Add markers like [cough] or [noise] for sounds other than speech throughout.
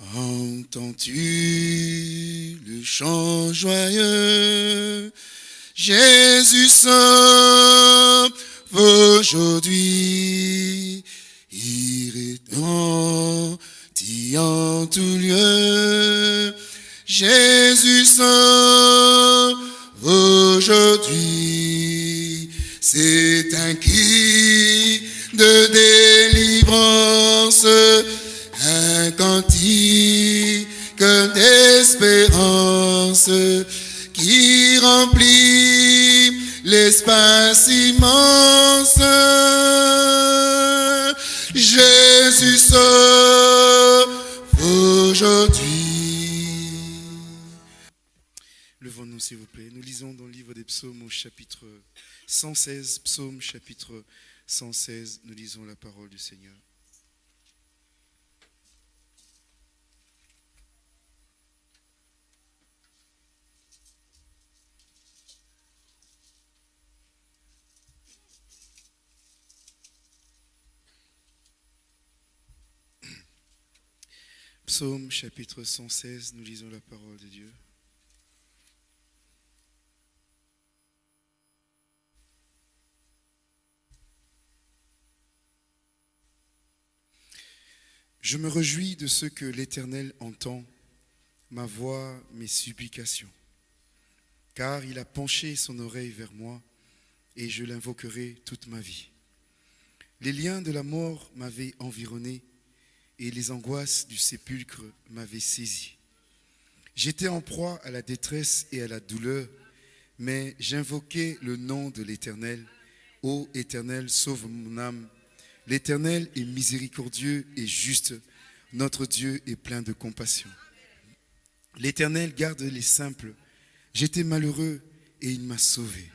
Entends-tu le chant joyeux? Jésus sauve aujourd'hui. Il retentit en tout lieu. Jésus sauve aujourd'hui. C'est un cri de délivrance qui remplit l'espace immense. Jésus sauve aujourd'hui. Levons-nous s'il vous plaît. Nous lisons dans le livre des psaumes au chapitre 116, psaume chapitre 116, nous lisons la parole du Seigneur. Psaume chapitre 116, nous lisons la parole de Dieu. Je me réjouis de ce que l'Éternel entend, ma voix, mes supplications, car il a penché son oreille vers moi, et je l'invoquerai toute ma vie. Les liens de la mort m'avaient environné, et les angoisses du sépulcre m'avaient saisi. J'étais en proie à la détresse et à la douleur, mais j'invoquais le nom de l'Éternel. Ô Éternel, sauve mon âme. L'Éternel est miséricordieux et juste. Notre Dieu est plein de compassion. L'Éternel garde les simples. J'étais malheureux et il m'a sauvé.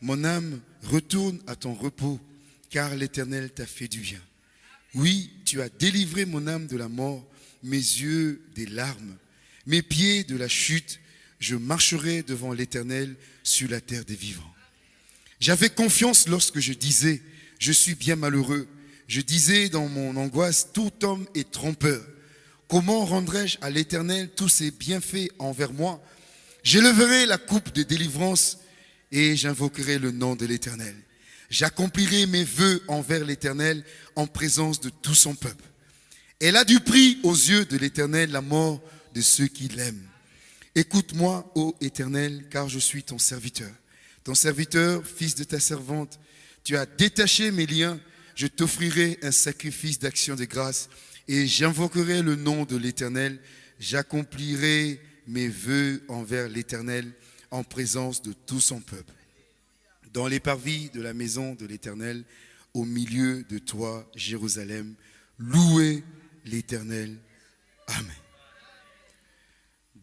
Mon âme, retourne à ton repos, car l'Éternel t'a fait du bien. Oui, tu as délivré mon âme de la mort, mes yeux des larmes, mes pieds de la chute. Je marcherai devant l'Éternel sur la terre des vivants. J'avais confiance lorsque je disais, je suis bien malheureux. Je disais dans mon angoisse, tout homme est trompeur. Comment rendrai-je à l'Éternel tous ses bienfaits envers moi? J'élèverai la coupe de délivrance et j'invoquerai le nom de l'Éternel. J'accomplirai mes voeux envers l'Éternel en présence de tout son peuple. Elle a du prix aux yeux de l'Éternel la mort de ceux qui l'aiment. Écoute-moi, ô Éternel, car je suis ton serviteur. Ton serviteur, fils de ta servante, tu as détaché mes liens, je t'offrirai un sacrifice d'action de grâce et j'invoquerai le nom de l'Éternel. J'accomplirai mes voeux envers l'Éternel en présence de tout son peuple dans les parvis de la maison de l'Éternel, au milieu de toi, Jérusalem. Louez l'Éternel. Amen.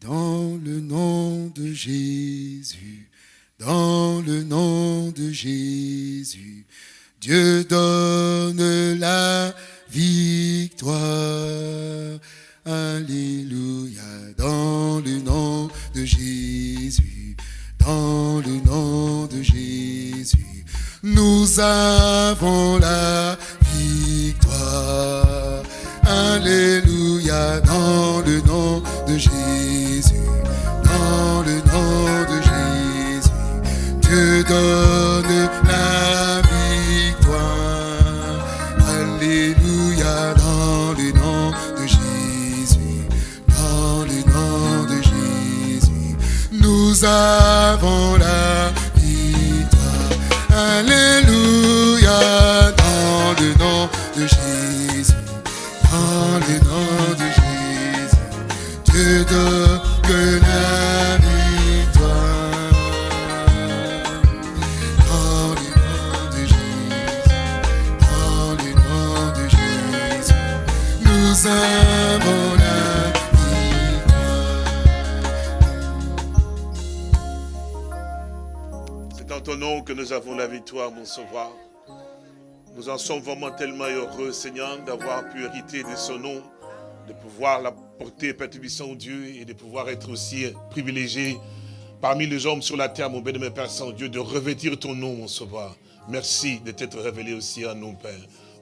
Dans le nom de Jésus, dans le nom de Jésus, Dieu donne la victoire. Alléluia, dans le nom de Jésus, dans le nom de Jésus, nous avons la victoire. Alléluia, dans le nom de Jésus, nous nom que nous avons la victoire, mon sauveur. Nous en sommes vraiment tellement heureux, Seigneur, d'avoir pu hériter de ce nom, de pouvoir la porter, Père Dieu, et de pouvoir être aussi privilégié parmi les hommes sur la terre, mon béni, Père Saint-Dieu, de revêtir ton nom, mon sauveur. Merci de t'être révélé aussi à nous, Père.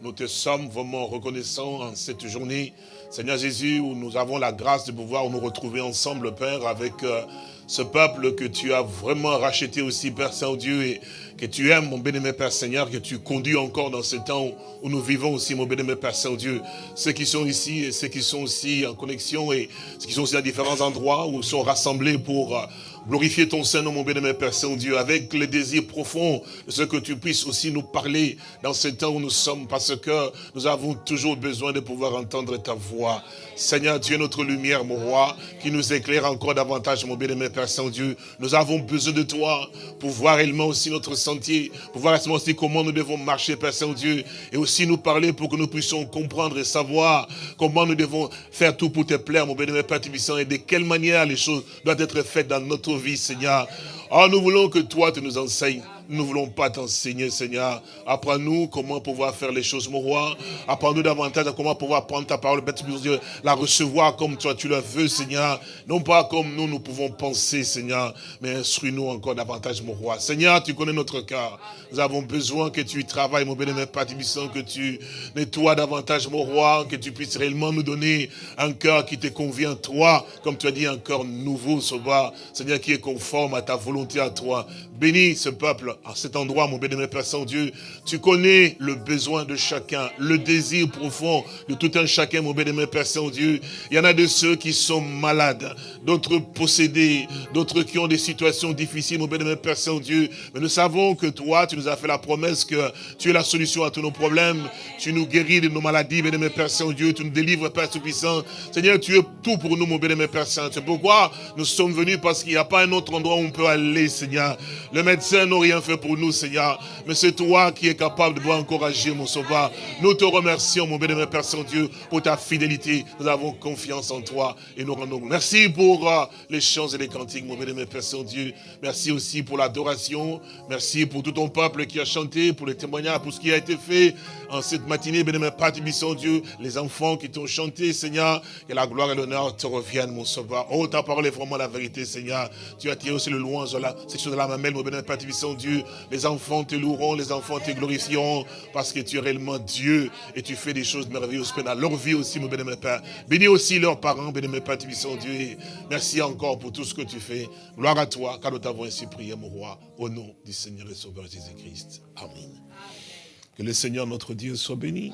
Nous te sommes vraiment reconnaissants en cette journée, Seigneur Jésus, où nous avons la grâce de pouvoir nous retrouver ensemble, Père, avec euh, ce peuple que tu as vraiment racheté aussi, Père Saint-Dieu, et que tu aimes, mon bénémoine Père Seigneur, que tu conduis encore dans ce temps où nous vivons aussi, mon bénémoine Père Saint-Dieu. Ceux qui sont ici et ceux qui sont aussi en connexion et ceux qui sont aussi à différents endroits où ils sont rassemblés pour... Euh, glorifier ton Saint-Nom, mon bénémoine Père Saint-Dieu, avec le désir profond de ce que tu puisses aussi nous parler dans ce temps où nous sommes, parce que nous avons toujours besoin de pouvoir entendre ta voix. Seigneur, es notre lumière, mon roi, qui nous éclaire encore davantage, mon bien-aimé Père Saint-Dieu. Nous avons besoin de toi pour voir réellement aussi notre sentier, pour voir aussi comment nous devons marcher, Père Saint-Dieu, et aussi nous parler pour que nous puissions comprendre et savoir comment nous devons faire tout pour te plaire, mon bien-aimé Père Tibissant, et de quelle manière les choses doivent être faites dans notre vie, Seigneur. Oh, nous voulons que toi, tu nous enseignes. Nous ne voulons pas t'enseigner, Seigneur. Apprends-nous comment pouvoir faire les choses, mon roi. Apprends-nous davantage comment pouvoir prendre ta parole, la recevoir comme toi tu la veux, Seigneur. Non pas comme nous, nous pouvons penser, Seigneur, mais instruis-nous encore davantage, mon roi. Seigneur, tu connais notre cœur. Nous avons besoin que tu travailles, mon bénémoine Père que tu nettoies davantage, mon roi, que tu puisses réellement nous donner un cœur qui te convient, toi, comme tu as dit, un cœur nouveau, Seigneur, qui est conforme à ta volonté, à toi. Bénis ce peuple à cet endroit, mon bénémoine Père Saint-Dieu. Tu connais le besoin de chacun, le désir profond de tout un chacun, mon bénémoine Père Saint-Dieu. Il y en a de ceux qui sont malades, d'autres possédés, d'autres qui ont des situations difficiles, mon bénémoine Père Saint-Dieu. Mais nous savons que toi, tu nous as fait la promesse que tu es la solution à tous nos problèmes. Tu nous guéris de nos maladies, bénémoine Père Saint-Dieu. Tu nous délivres, Père Tout-Puissant. Seigneur, tu es tout pour nous, mon bénémoine Père Saint. C'est pourquoi nous sommes venus parce qu'il n'y a pas un autre endroit où on peut aller, Seigneur. Le médecin n'a rien fait pour nous, Seigneur. Mais c'est toi qui es capable de pouvoir encourager, mon sauveur. Nous te remercions, mon bénémoine Père Saint-Dieu, pour ta fidélité. Nous avons confiance en toi et nous rendons. Merci pour euh, les chants et les cantiques, mon bénémoine Père Saint-Dieu. Merci aussi pour l'adoration. Merci pour tout ton peuple qui a chanté, pour les témoignages, pour ce qui a été fait en cette matinée, bénémoine Père Saint-Dieu. Les enfants qui t'ont chanté, Seigneur. Que la gloire et l'honneur te reviennent, mon sauveur. Oh, ta parole est vraiment la vérité, Seigneur. Tu as tiré aussi le loin, cette chose de la mamelle, mon bénémoine Père Saint-Dieu. Les enfants te loueront, les enfants te glorifieront, parce que tu es réellement Dieu et tu fais des choses merveilleuses dans leur vie aussi, mon bénémoine Père. Bénis aussi leurs parents, bénémoine Père, tu Dieu. merci encore pour tout ce que tu fais. Gloire à toi, car nous t'avons ainsi prié, mon roi, au nom du Seigneur et Sauveur Jésus-Christ. Amen. Que le Seigneur notre Dieu soit béni,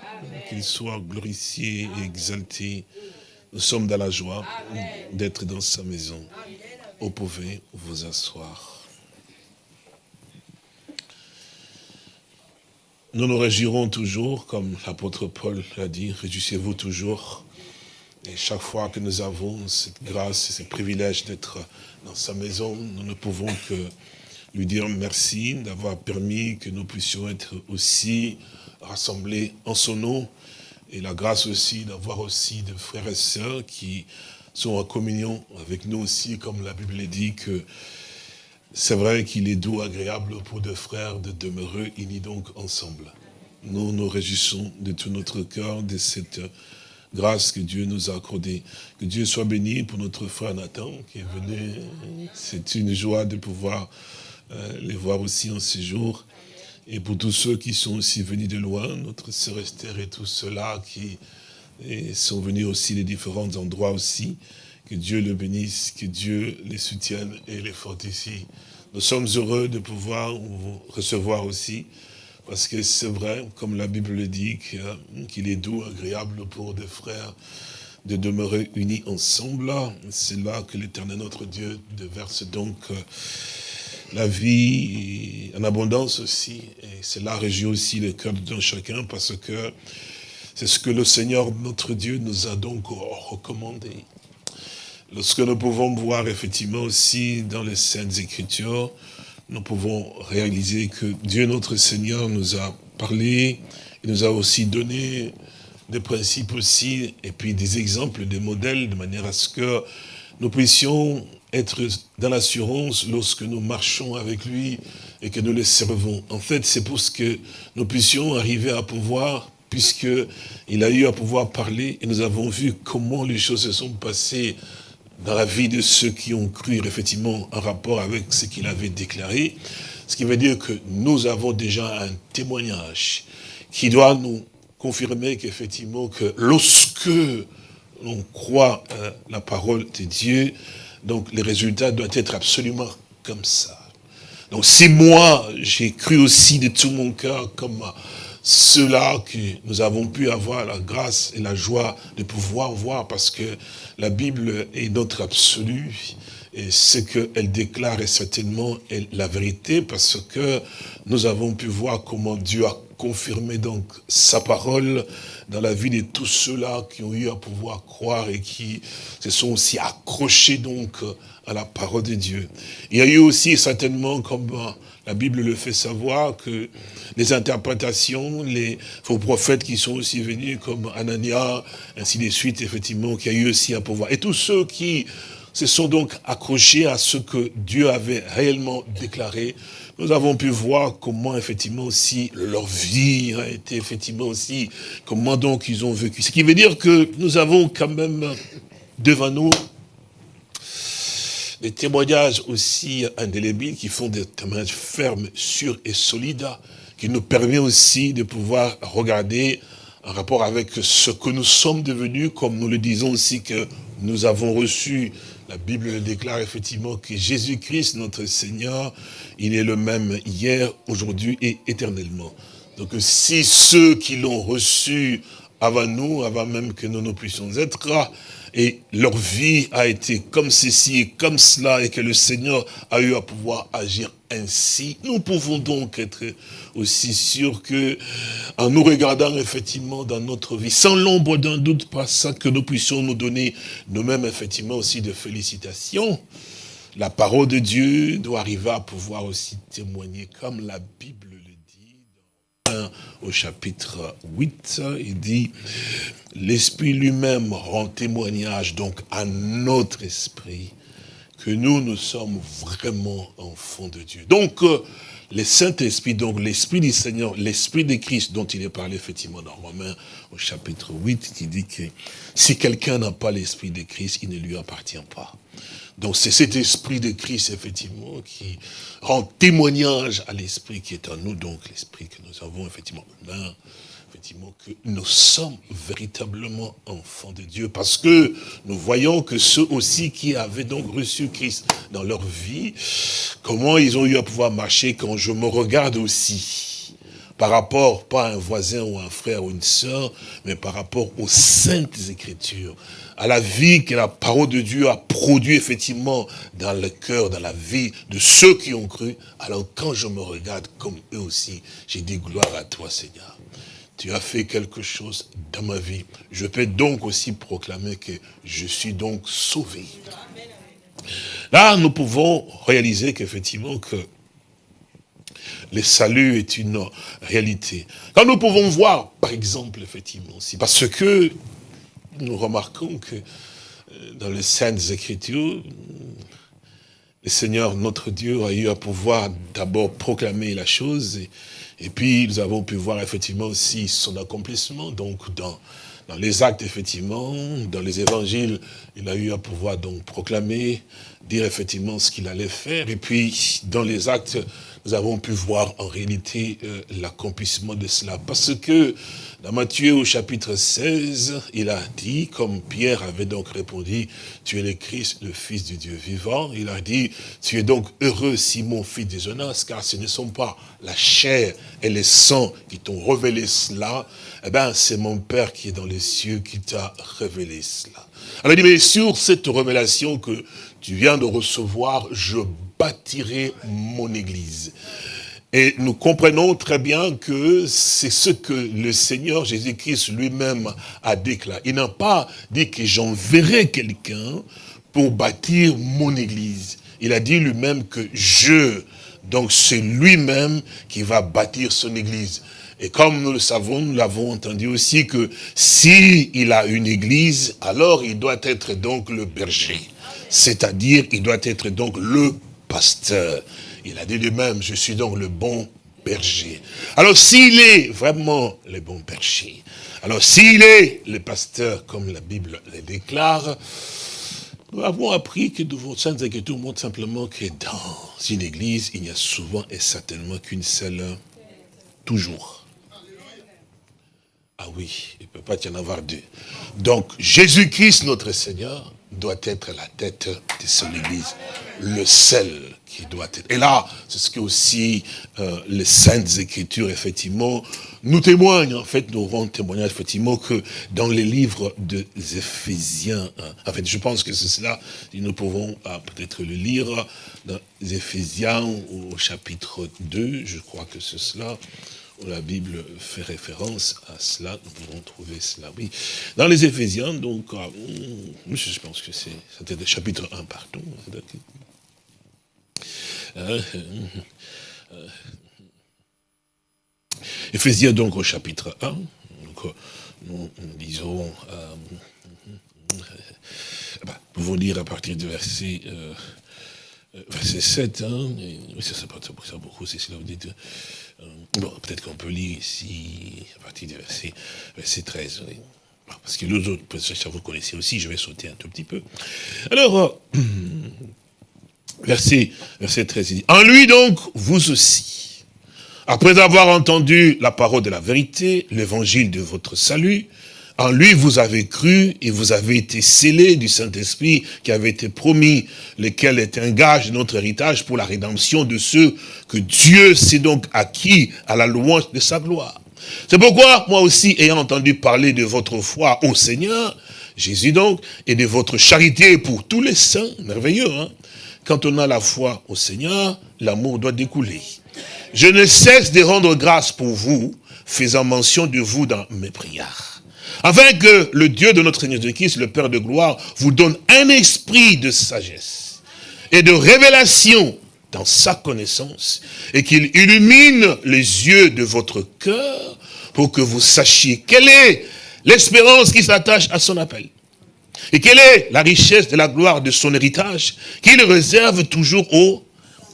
qu'il soit glorifié et exalté. Nous sommes dans la joie d'être dans sa maison. Vous pouvez vous asseoir. Nous nous réjouirons toujours, comme l'apôtre Paul l'a dit, réjouissez-vous toujours. Et chaque fois que nous avons cette grâce et ce privilège d'être dans sa maison, nous ne pouvons que lui dire merci d'avoir permis que nous puissions être aussi rassemblés en son nom. Et la grâce aussi d'avoir aussi des frères et sœurs qui sont en communion avec nous aussi, comme la Bible dit que c'est vrai qu'il est doux, agréable pour deux frères de demeurer unis donc ensemble. Nous nous réjouissons de tout notre cœur de cette grâce que Dieu nous a accordée. Que Dieu soit béni pour notre frère Nathan qui est venu. C'est une joie de pouvoir euh, les voir aussi en ces jours. Et pour tous ceux qui sont aussi venus de loin, notre sœur Esther et tous ceux-là qui sont venus aussi des différents endroits aussi. Que Dieu le bénisse, que Dieu les soutienne et les fortifie. Nous sommes heureux de pouvoir vous recevoir aussi, parce que c'est vrai, comme la Bible le dit, qu'il est doux, agréable pour des frères de demeurer unis ensemble. C'est là que l'éternel notre Dieu déverse donc euh, la vie en abondance aussi. Et cela réjouit aussi le cœur de chacun parce que c'est ce que le Seigneur notre Dieu nous a donc recommandé. Lorsque nous pouvons voir effectivement aussi dans les Saintes Écritures, nous pouvons réaliser que Dieu notre Seigneur nous a parlé, il nous a aussi donné des principes aussi, et puis des exemples, des modèles, de manière à ce que nous puissions être dans l'assurance lorsque nous marchons avec lui et que nous le servons. En fait, c'est pour ce que nous puissions arriver à pouvoir, puisqu'il a eu à pouvoir parler, et nous avons vu comment les choses se sont passées dans la vie de ceux qui ont cru effectivement en rapport avec ce qu'il avait déclaré. Ce qui veut dire que nous avons déjà un témoignage qui doit nous confirmer qu'effectivement, que lorsque l'on croit euh, la parole de Dieu, donc les résultats doivent être absolument comme ça. Donc si moi, j'ai cru aussi de tout mon cœur comme cela que nous avons pu avoir la grâce et la joie de pouvoir voir, parce que la Bible est notre absolu, et ce qu'elle déclare est certainement la vérité, parce que nous avons pu voir comment Dieu a confirmé donc sa parole dans la vie de tous ceux-là qui ont eu à pouvoir croire et qui se sont aussi accrochés donc à la parole de Dieu. Il y a eu aussi certainement, comme la Bible le fait savoir, que les interprétations, les faux prophètes qui sont aussi venus, comme Anania, ainsi de suite, effectivement, qui a eu aussi à pouvoir. Et tous ceux qui se sont donc accrochés à ce que Dieu avait réellement déclaré, nous avons pu voir comment effectivement aussi leur vie a été effectivement aussi, comment donc ils ont vécu. Ce qui veut dire que nous avons quand même devant nous des témoignages aussi indélébiles qui font des témoignages fermes, sûrs et solides, qui nous permet aussi de pouvoir regarder en rapport avec ce que nous sommes devenus, comme nous le disons aussi que nous avons reçu la Bible déclare effectivement que Jésus-Christ, notre Seigneur, il est le même hier, aujourd'hui et éternellement. Donc si ceux qui l'ont reçu avant nous, avant même que nous ne puissions être là, et leur vie a été comme ceci, comme cela, et que le Seigneur a eu à pouvoir agir ainsi, nous pouvons donc être aussi sûrs que, en nous regardant effectivement dans notre vie, sans l'ombre d'un doute, pas ça que nous puissions nous donner nous-mêmes effectivement aussi de félicitations, la parole de Dieu doit arriver à pouvoir aussi témoigner comme la Bible au chapitre 8, il dit, l'Esprit lui-même rend témoignage donc à notre esprit que nous, nous sommes vraiment enfants de Dieu. Donc, euh, le Saint-Esprit, donc l'Esprit du Seigneur, l'Esprit de Christ dont il est parlé effectivement dans Romains au chapitre 8, qui dit que si quelqu'un n'a pas l'Esprit de Christ, il ne lui appartient pas. Donc c'est cet esprit de Christ, effectivement, qui rend témoignage à l'esprit qui est en nous, donc l'esprit que nous avons, effectivement, là, effectivement, que nous sommes véritablement enfants de Dieu, parce que nous voyons que ceux aussi qui avaient donc reçu Christ dans leur vie, comment ils ont eu à pouvoir marcher quand je me regarde aussi, par rapport, pas à un voisin ou un frère ou une sœur, mais par rapport aux saintes écritures, à la vie que la parole de Dieu a produit effectivement dans le cœur, dans la vie de ceux qui ont cru. Alors quand je me regarde comme eux aussi, j'ai dit gloire à toi Seigneur. Tu as fait quelque chose dans ma vie. Je peux donc aussi proclamer que je suis donc sauvé. Là, nous pouvons réaliser qu'effectivement que le salut est une réalité. Quand nous pouvons voir, par exemple, effectivement, aussi, parce que nous remarquons que euh, dans les Saintes Écritures, le Seigneur, notre Dieu, a eu à pouvoir d'abord proclamer la chose, et, puis nous avons pu voir effectivement aussi son accomplissement, donc dans, les actes, effectivement, dans les évangiles, il a eu à pouvoir donc proclamer, dire effectivement ce qu'il allait faire, et puis dans les actes, nous avons pu voir en réalité euh, l'accomplissement de cela, parce que dans Matthieu au chapitre 16, il a dit, comme Pierre avait donc répondu, tu es le Christ, le Fils du Dieu vivant, il a dit, tu es donc heureux Simon, fils de Jonas, car ce ne sont pas la chair et le sang qui t'ont révélé cela, eh bien c'est mon Père qui est dans les cieux qui t'a révélé cela. Alors il dit, mais sur cette révélation que tu viens de recevoir, je bâtirai mon église. Et nous comprenons très bien que c'est ce que le Seigneur Jésus-Christ lui-même a déclaré. Il n'a pas dit que j'enverrai quelqu'un pour bâtir mon église. Il a dit lui-même que je, donc c'est lui-même qui va bâtir son église. Et comme nous le savons, nous l'avons entendu aussi que si il a une église, alors il doit être donc le berger. C'est-à-dire, il doit être donc le pasteur. Il a dit lui-même, je suis donc le bon berger. Alors s'il est vraiment le bon berger, alors s'il est le pasteur, comme la Bible le déclare, nous avons appris que vos saintes Écritures montrent simplement que dans une église, il n'y a souvent et certainement qu'une seule, toujours. Ah oui, il ne peut pas y en avoir deux. Donc, Jésus-Christ, notre Seigneur, doit être la tête de son Église. Le seul qui doit être. Et là, c'est ce que aussi euh, les Saintes Écritures, effectivement, nous témoignent. En fait, nous rendons témoignage, effectivement, que dans les livres des Éphésiens, hein, en fait, je pense que c'est cela, nous pouvons ah, peut-être le lire dans les Éphésiens au chapitre 2, je crois que c'est cela la Bible fait référence à cela, nous pouvons trouver cela, oui. Dans les Éphésiens, donc, ah, hmm, je pense que c'est, c'était le chapitre 1, pardon. Euh, euh, Éphésiens, donc, au chapitre 1, donc, nous, disons, euh, bah, nous pouvons lire à partir du verset... verset 7, hein, et, ça, ça, ça, ça beaucoup, c'est cela, vous dites, euh, bon, peut-être qu'on peut lire ici, à partir du verset, verset 13. Parce que les autres, ça vous connaissez aussi, je vais sauter un tout petit peu. Alors, euh, [clears throat] verset, verset 13, il dit, En lui donc, vous aussi, après avoir entendu la parole de la vérité, l'évangile de votre salut, en lui, vous avez cru et vous avez été scellés du Saint-Esprit qui avait été promis, lequel est un gage de notre héritage pour la rédemption de ceux que Dieu s'est donc acquis à la louange de sa gloire. C'est pourquoi, moi aussi, ayant entendu parler de votre foi au Seigneur, Jésus donc, et de votre charité pour tous les saints, merveilleux, hein quand on a la foi au Seigneur, l'amour doit découler. Je ne cesse de rendre grâce pour vous, faisant mention de vous dans mes prières afin que le Dieu de notre Seigneur Jésus-Christ, le Père de gloire, vous donne un esprit de sagesse et de révélation dans sa connaissance, et qu'il illumine les yeux de votre cœur pour que vous sachiez quelle est l'espérance qui s'attache à son appel. Et quelle est la richesse de la gloire de son héritage qu'il réserve toujours au,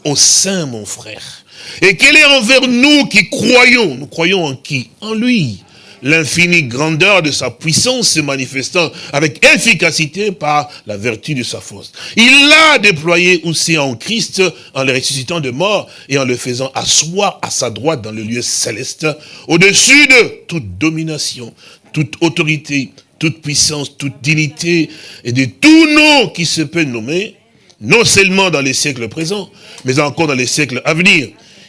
au sein, mon frère. Et quelle est envers nous qui croyons, nous croyons en qui? En lui, l'infinie grandeur de sa puissance se manifestant avec efficacité par la vertu de sa force. Il l'a déployé aussi en Christ en le ressuscitant de mort et en le faisant asseoir à sa droite dans le lieu céleste, au-dessus de toute domination, toute autorité, toute puissance, toute dignité et de tout nom qui se peut nommer, non seulement dans les siècles présents, mais encore dans les siècles à venir.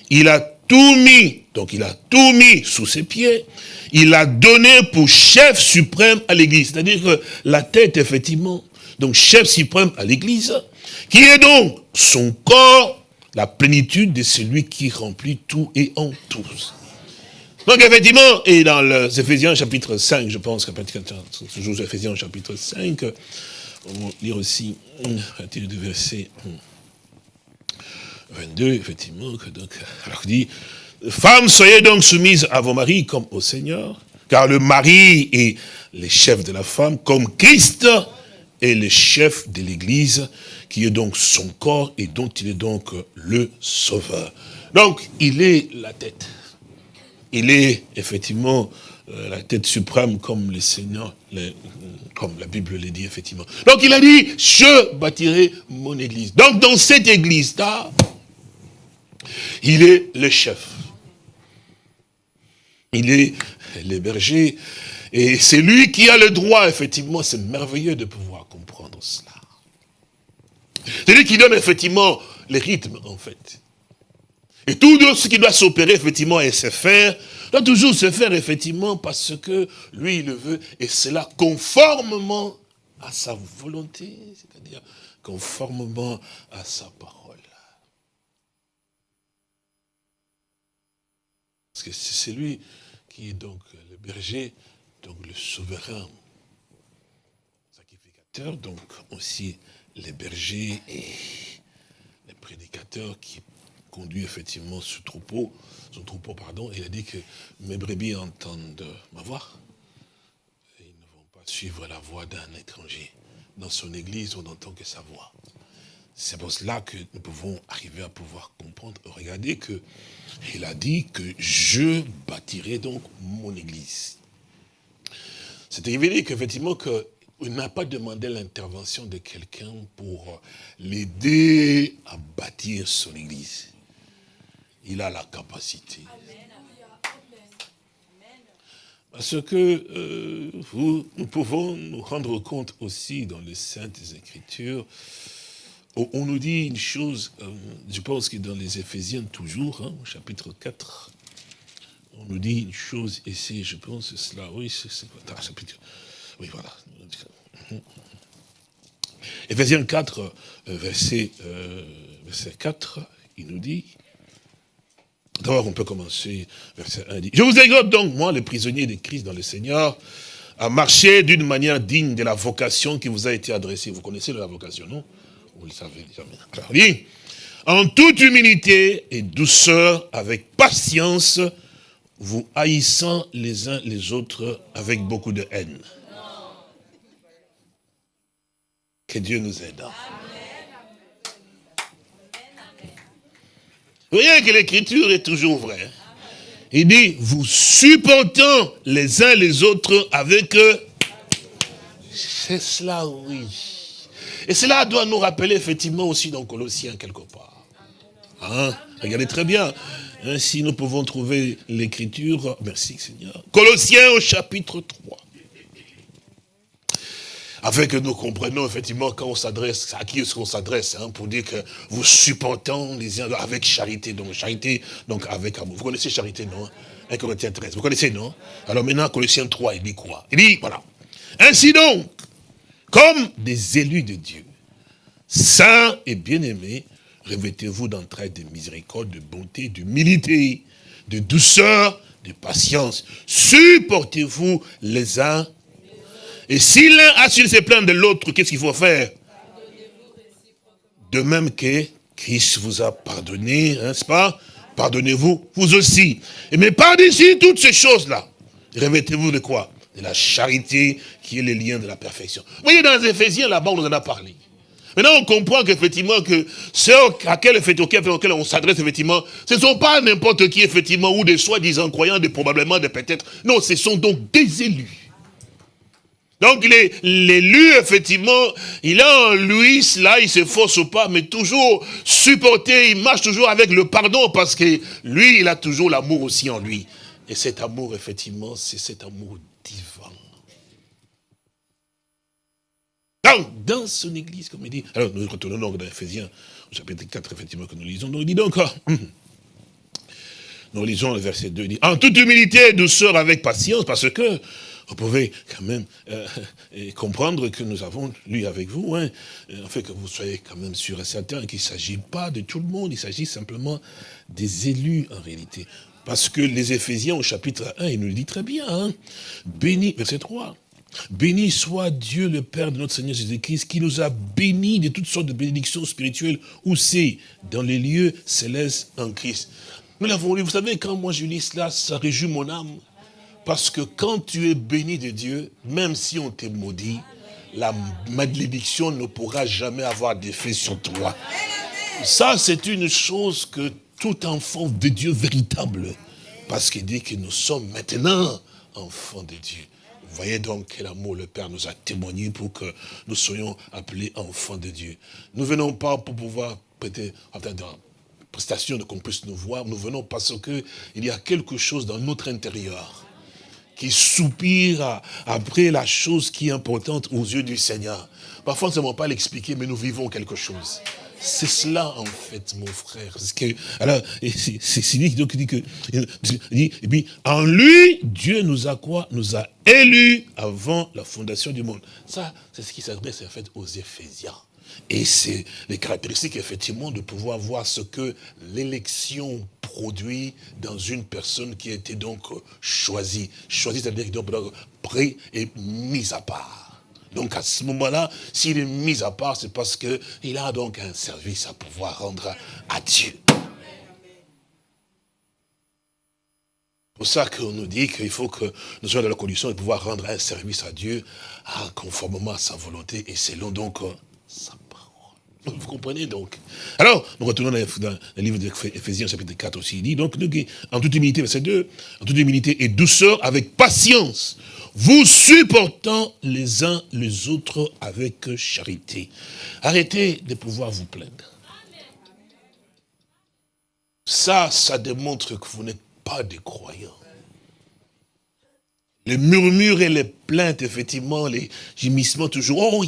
Il a tout mis, donc il a tout mis sous ses pieds, il a donné pour chef suprême à l'église. C'est-à-dire que la tête, effectivement, donc chef suprême à l'église, qui est donc son corps, la plénitude de celui qui remplit tout et en tous. Donc effectivement, et dans les Éphésiens chapitre 5, je pense, toujours Éphésiens chapitre 5, on va lire aussi à partir du verset 22, effectivement, que donc, alors dit, Femmes, soyez donc soumises à vos maris comme au Seigneur, car le mari est le chef de la femme, comme Christ est le chef de l'Église, qui est donc son corps et dont il est donc le sauveur. Donc, il est la tête. Il est effectivement euh, la tête suprême comme le Seigneur, comme la Bible le dit effectivement. Donc il a dit, je bâtirai mon église. Donc dans cette église-là, il est le chef. Il est le berger. Et c'est lui qui a le droit, effectivement, c'est merveilleux de pouvoir comprendre cela. C'est lui qui donne effectivement les rythmes, en fait. Et tout ce qui doit s'opérer, effectivement, et se faire, doit toujours se faire, effectivement, parce que lui, il le veut, et cela conformément à sa volonté, c'est-à-dire conformément à sa parole. Parce que c'est lui qui est donc le berger, donc le souverain sacrificateur, donc aussi les bergers et les prédicateurs qui conduit effectivement ce troupeau, son troupeau, pardon, il a dit que mes brebis entendent ma voix, et ils ne vont pas suivre la voix d'un étranger. Dans son église, on n'entend que sa voix. C'est pour cela que nous pouvons arriver à pouvoir comprendre. Regardez que il a dit que je bâtirai donc mon église. C'est révélé qu'effectivement qu'il n'a pas demandé l'intervention de quelqu'un pour l'aider à bâtir son église. Il a la capacité. Parce que euh, nous pouvons nous rendre compte aussi dans les Saintes Écritures, on, on nous dit une chose, euh, je pense que dans les Éphésiens toujours, hein, au chapitre 4, on nous dit une chose, et c'est, je pense, cela, oui, c'est quoi chapitre, oui, voilà. Éphésiens 4, euh, verset, euh, verset 4, il nous dit, D'abord, on peut commencer, verset 1 dit, Je vous exhorte donc, moi, le prisonnier de Christ dans le Seigneur, à marcher d'une manière digne de la vocation qui vous a été adressée. Vous connaissez la vocation, non? Vous le savez déjà. Dit, en toute humilité et douceur, avec patience, vous haïssant les uns les autres avec beaucoup de haine. Que Dieu nous aide. Vous voyez que l'écriture est toujours vraie. Il dit, vous supportant les uns les autres avec eux. C'est cela, oui. Et cela doit nous rappeler effectivement aussi dans Colossiens quelque part. Hein? Regardez très bien. Ainsi, nous pouvons trouver l'écriture. Merci Seigneur. Colossiens au chapitre 3 afin que nous comprenions effectivement quand on s'adresse, à qui est-ce qu'on s'adresse, hein, pour dire que vous supportons les uns avec charité, donc charité, donc avec amour. Vous connaissez charité, non 1 Corinthiens 13, vous connaissez, non? Alors maintenant, Colossiens 3, il dit quoi? Il dit, voilà. Ainsi donc, comme des élus de Dieu, saints et bien-aimés, revêtez-vous d'entraide, de miséricorde, de bonté, d'humilité, de douceur, de patience. Supportez-vous les uns et si l'un a su se plaindre de l'autre, qu'est-ce qu'il faut faire? De même que Christ vous a pardonné, n'est-ce pas? Pardonnez-vous, vous aussi. Mais par-dessus toutes ces choses-là, revêtez-vous de quoi? De la charité qui est le lien de la perfection. Vous voyez, dans les Éphésiens, là-bas, on en a parlé. Maintenant, on comprend qu'effectivement, que ceux à quel, on s'adresse, effectivement, ce ne sont pas n'importe qui, effectivement, ou des soi-disant croyants, des probablement, des peut-être. Non, ce sont donc des élus. Donc l'élu, effectivement, il a en lui cela, il se force pas, mais toujours supporter, il marche toujours avec le pardon, parce que lui, il a toujours l'amour aussi en lui. Et cet amour, effectivement, c'est cet amour Donc, dans son église, comme il dit, alors nous retournons donc dans Ephésiens, au chapitre 4, effectivement, que nous lisons, donc il dit donc, nous lisons le verset 2, il dit, en toute humilité douceur avec patience, parce que vous pouvez quand même euh, comprendre que nous avons lu avec vous, hein, euh, en fait que vous soyez quand même sûr et certain qu'il ne s'agit pas de tout le monde, il s'agit simplement des élus en réalité. Parce que les Éphésiens au chapitre 1, il nous le dit très bien, hein, béni, verset 3, Béni soit Dieu le Père de notre Seigneur Jésus-Christ qui nous a bénis de toutes sortes de bénédictions spirituelles où c'est dans les lieux célestes en Christ. Nous l'avons lu, vous savez, quand moi je lis cela, ça réjouit mon âme. Parce que quand tu es béni de Dieu, même si on t'est maudit, la malédiction ne pourra jamais avoir d'effet sur toi. Ça, c'est une chose que tout enfant de Dieu véritable, parce qu'il dit que nous sommes maintenant enfants de Dieu. Voyez donc quel amour le Père nous a témoigné pour que nous soyons appelés enfants de Dieu. Nous ne venons pas pour pouvoir prêter, dans prestation de qu'on puisse nous voir, nous venons parce qu'il y a quelque chose dans notre intérieur qui soupire après la chose qui est importante aux yeux du Seigneur. Parfois, nous ne savons pas l'expliquer, mais nous vivons quelque chose. C'est cela, en fait, mon frère. Que, alors, c'est lui qui dit que, et puis, en lui, Dieu nous a quoi? Nous a élus avant la fondation du monde. Ça, c'est ce qui s'adresse, en fait, aux Éphésiens. Et c'est les caractéristiques, effectivement, de pouvoir voir ce que l'élection produit dans une personne qui a été donc choisie. Choisie, c'est-à-dire donc prêt et mise à part. Donc à ce moment-là, s'il est mis à part, c'est parce qu'il a donc un service à pouvoir rendre à Dieu. C'est pour ça qu'on nous dit qu'il faut que nous soyons dans la condition de pouvoir rendre un service à Dieu conformément à sa volonté et selon donc sa vous comprenez donc? Alors, nous retournons dans le livre d'Éphésiens chapitre 4 aussi. Il dit donc, en toute humilité, verset 2, en toute humilité et douceur, avec patience, vous supportant les uns les autres avec charité. Arrêtez de pouvoir vous plaindre. Ça, ça démontre que vous n'êtes pas des croyants. Les murmures et les plaintes, effectivement, les gémissements toujours. Oh,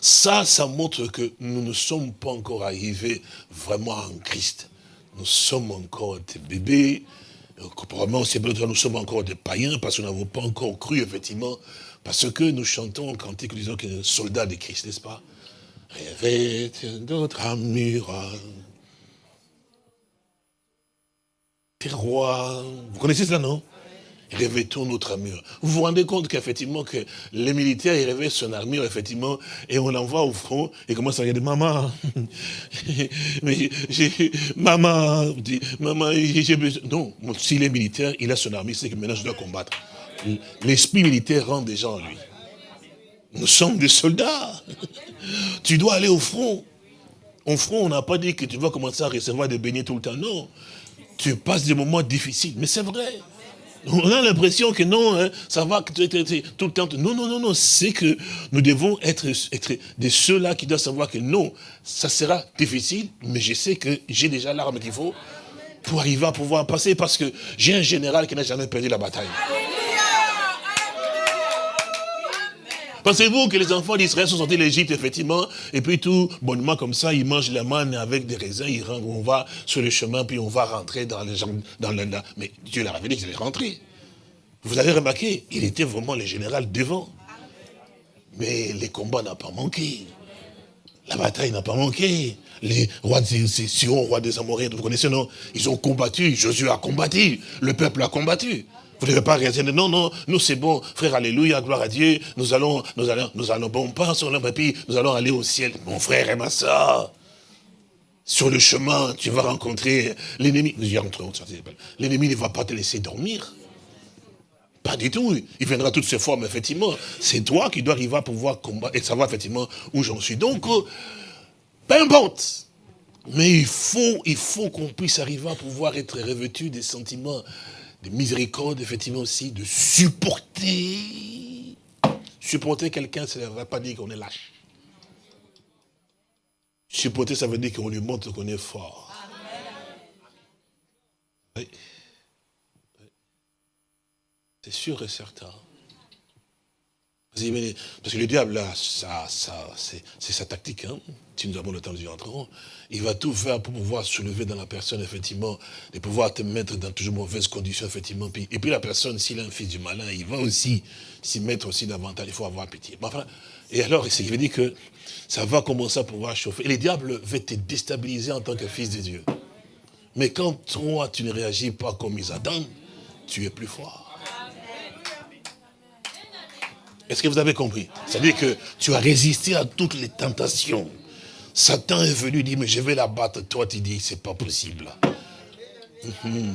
ça, ça montre que nous ne sommes pas encore arrivés vraiment en Christ. Nous sommes encore des bébés. Probablement, nous sommes encore des païens parce que nous n'avons pas encore cru, effectivement, parce que nous chantons nous disons que nous soldats de Christ, n'est-ce pas? Rêvez d'autres armures. Terroir. Vous connaissez ça, non? Revêtons notre armure. Vous vous rendez compte qu'effectivement, que les militaires, ils revêtent son armure, effectivement, et on l'envoie au front, et commence à regarder, maman, [laughs] mais maman, maman, j'ai besoin. Non, s'il est militaire, il a son armure, c'est que maintenant je dois combattre. L'esprit militaire rend des gens en lui. Nous sommes des soldats. [laughs] tu dois aller au front. Au front, on n'a pas dit que tu vas commencer à recevoir des beignets tout le temps. Non. Tu passes des moments difficiles. Mais c'est vrai. On a l'impression que non, hein, ça va tout le temps. Non, non, non, non. C'est que nous devons être, être de ceux-là qui doivent savoir que non, ça sera difficile, mais je sais que j'ai déjà l'arme qu'il faut pour arriver à pouvoir passer parce que j'ai un général qui n'a jamais perdu la bataille. Pensez-vous que les enfants d'Israël sont sortis de l'Égypte, effectivement, et puis tout bonnement comme ça, ils mangent la manne avec des raisins, ils rentrent, on va sur le chemin, puis on va rentrer dans les gens, dans le, mais Dieu avait dit qu'ils allaient rentrer. Vous avez remarqué, il était vraiment le général devant. Mais les combats n'ont pas manqué. La bataille n'a pas manqué. Les rois de Sion, rois des Amoréens, vous connaissez, non? Ils ont combattu, Josué a combattu, le peuple a combattu. Vous ne devez pas réagir, non, non, nous c'est bon, frère, alléluia, gloire à Dieu, nous allons, nous allons, nous allons, bon, pas sur et puis nous allons aller au ciel. Mon frère et ma soeur, sur le chemin, tu vas rencontrer l'ennemi. L'ennemi ne va pas te laisser dormir. Pas du tout. Il viendra toutes ses formes, effectivement. C'est toi qui dois arriver à pouvoir combattre et savoir effectivement où j'en suis. Donc, euh, peu importe. Mais il faut, il faut qu'on puisse arriver à pouvoir être revêtu des sentiments de miséricorde, effectivement aussi, de supporter. Supporter quelqu'un, ça ne va pas dire qu'on est lâche. Supporter, ça veut dire qu'on lui montre qu'on est fort. C'est sûr et certain. Parce que le diable, là, ça, ça, c'est sa tactique. Hein. Si nous avons le temps, nous y entrerons. Il va tout faire pour pouvoir soulever dans la personne, effectivement, de pouvoir te mettre dans toujours mauvaises conditions, effectivement. et puis la personne, s'il a un fils du malin, il va aussi s'y mettre aussi davantage. Il faut avoir pitié. Et alors, ce qui veut dire que ça va commencer à pouvoir chauffer. Et le diable va te déstabiliser en tant que fils de Dieu. Mais quand toi, tu ne réagis pas comme ils attendent, tu es plus fort. Est-ce que vous avez compris? C'est-à-dire que tu as résisté à toutes les tentations. Satan est venu dire, mais je vais la battre. Toi, tu dis, c'est pas possible. Mhm.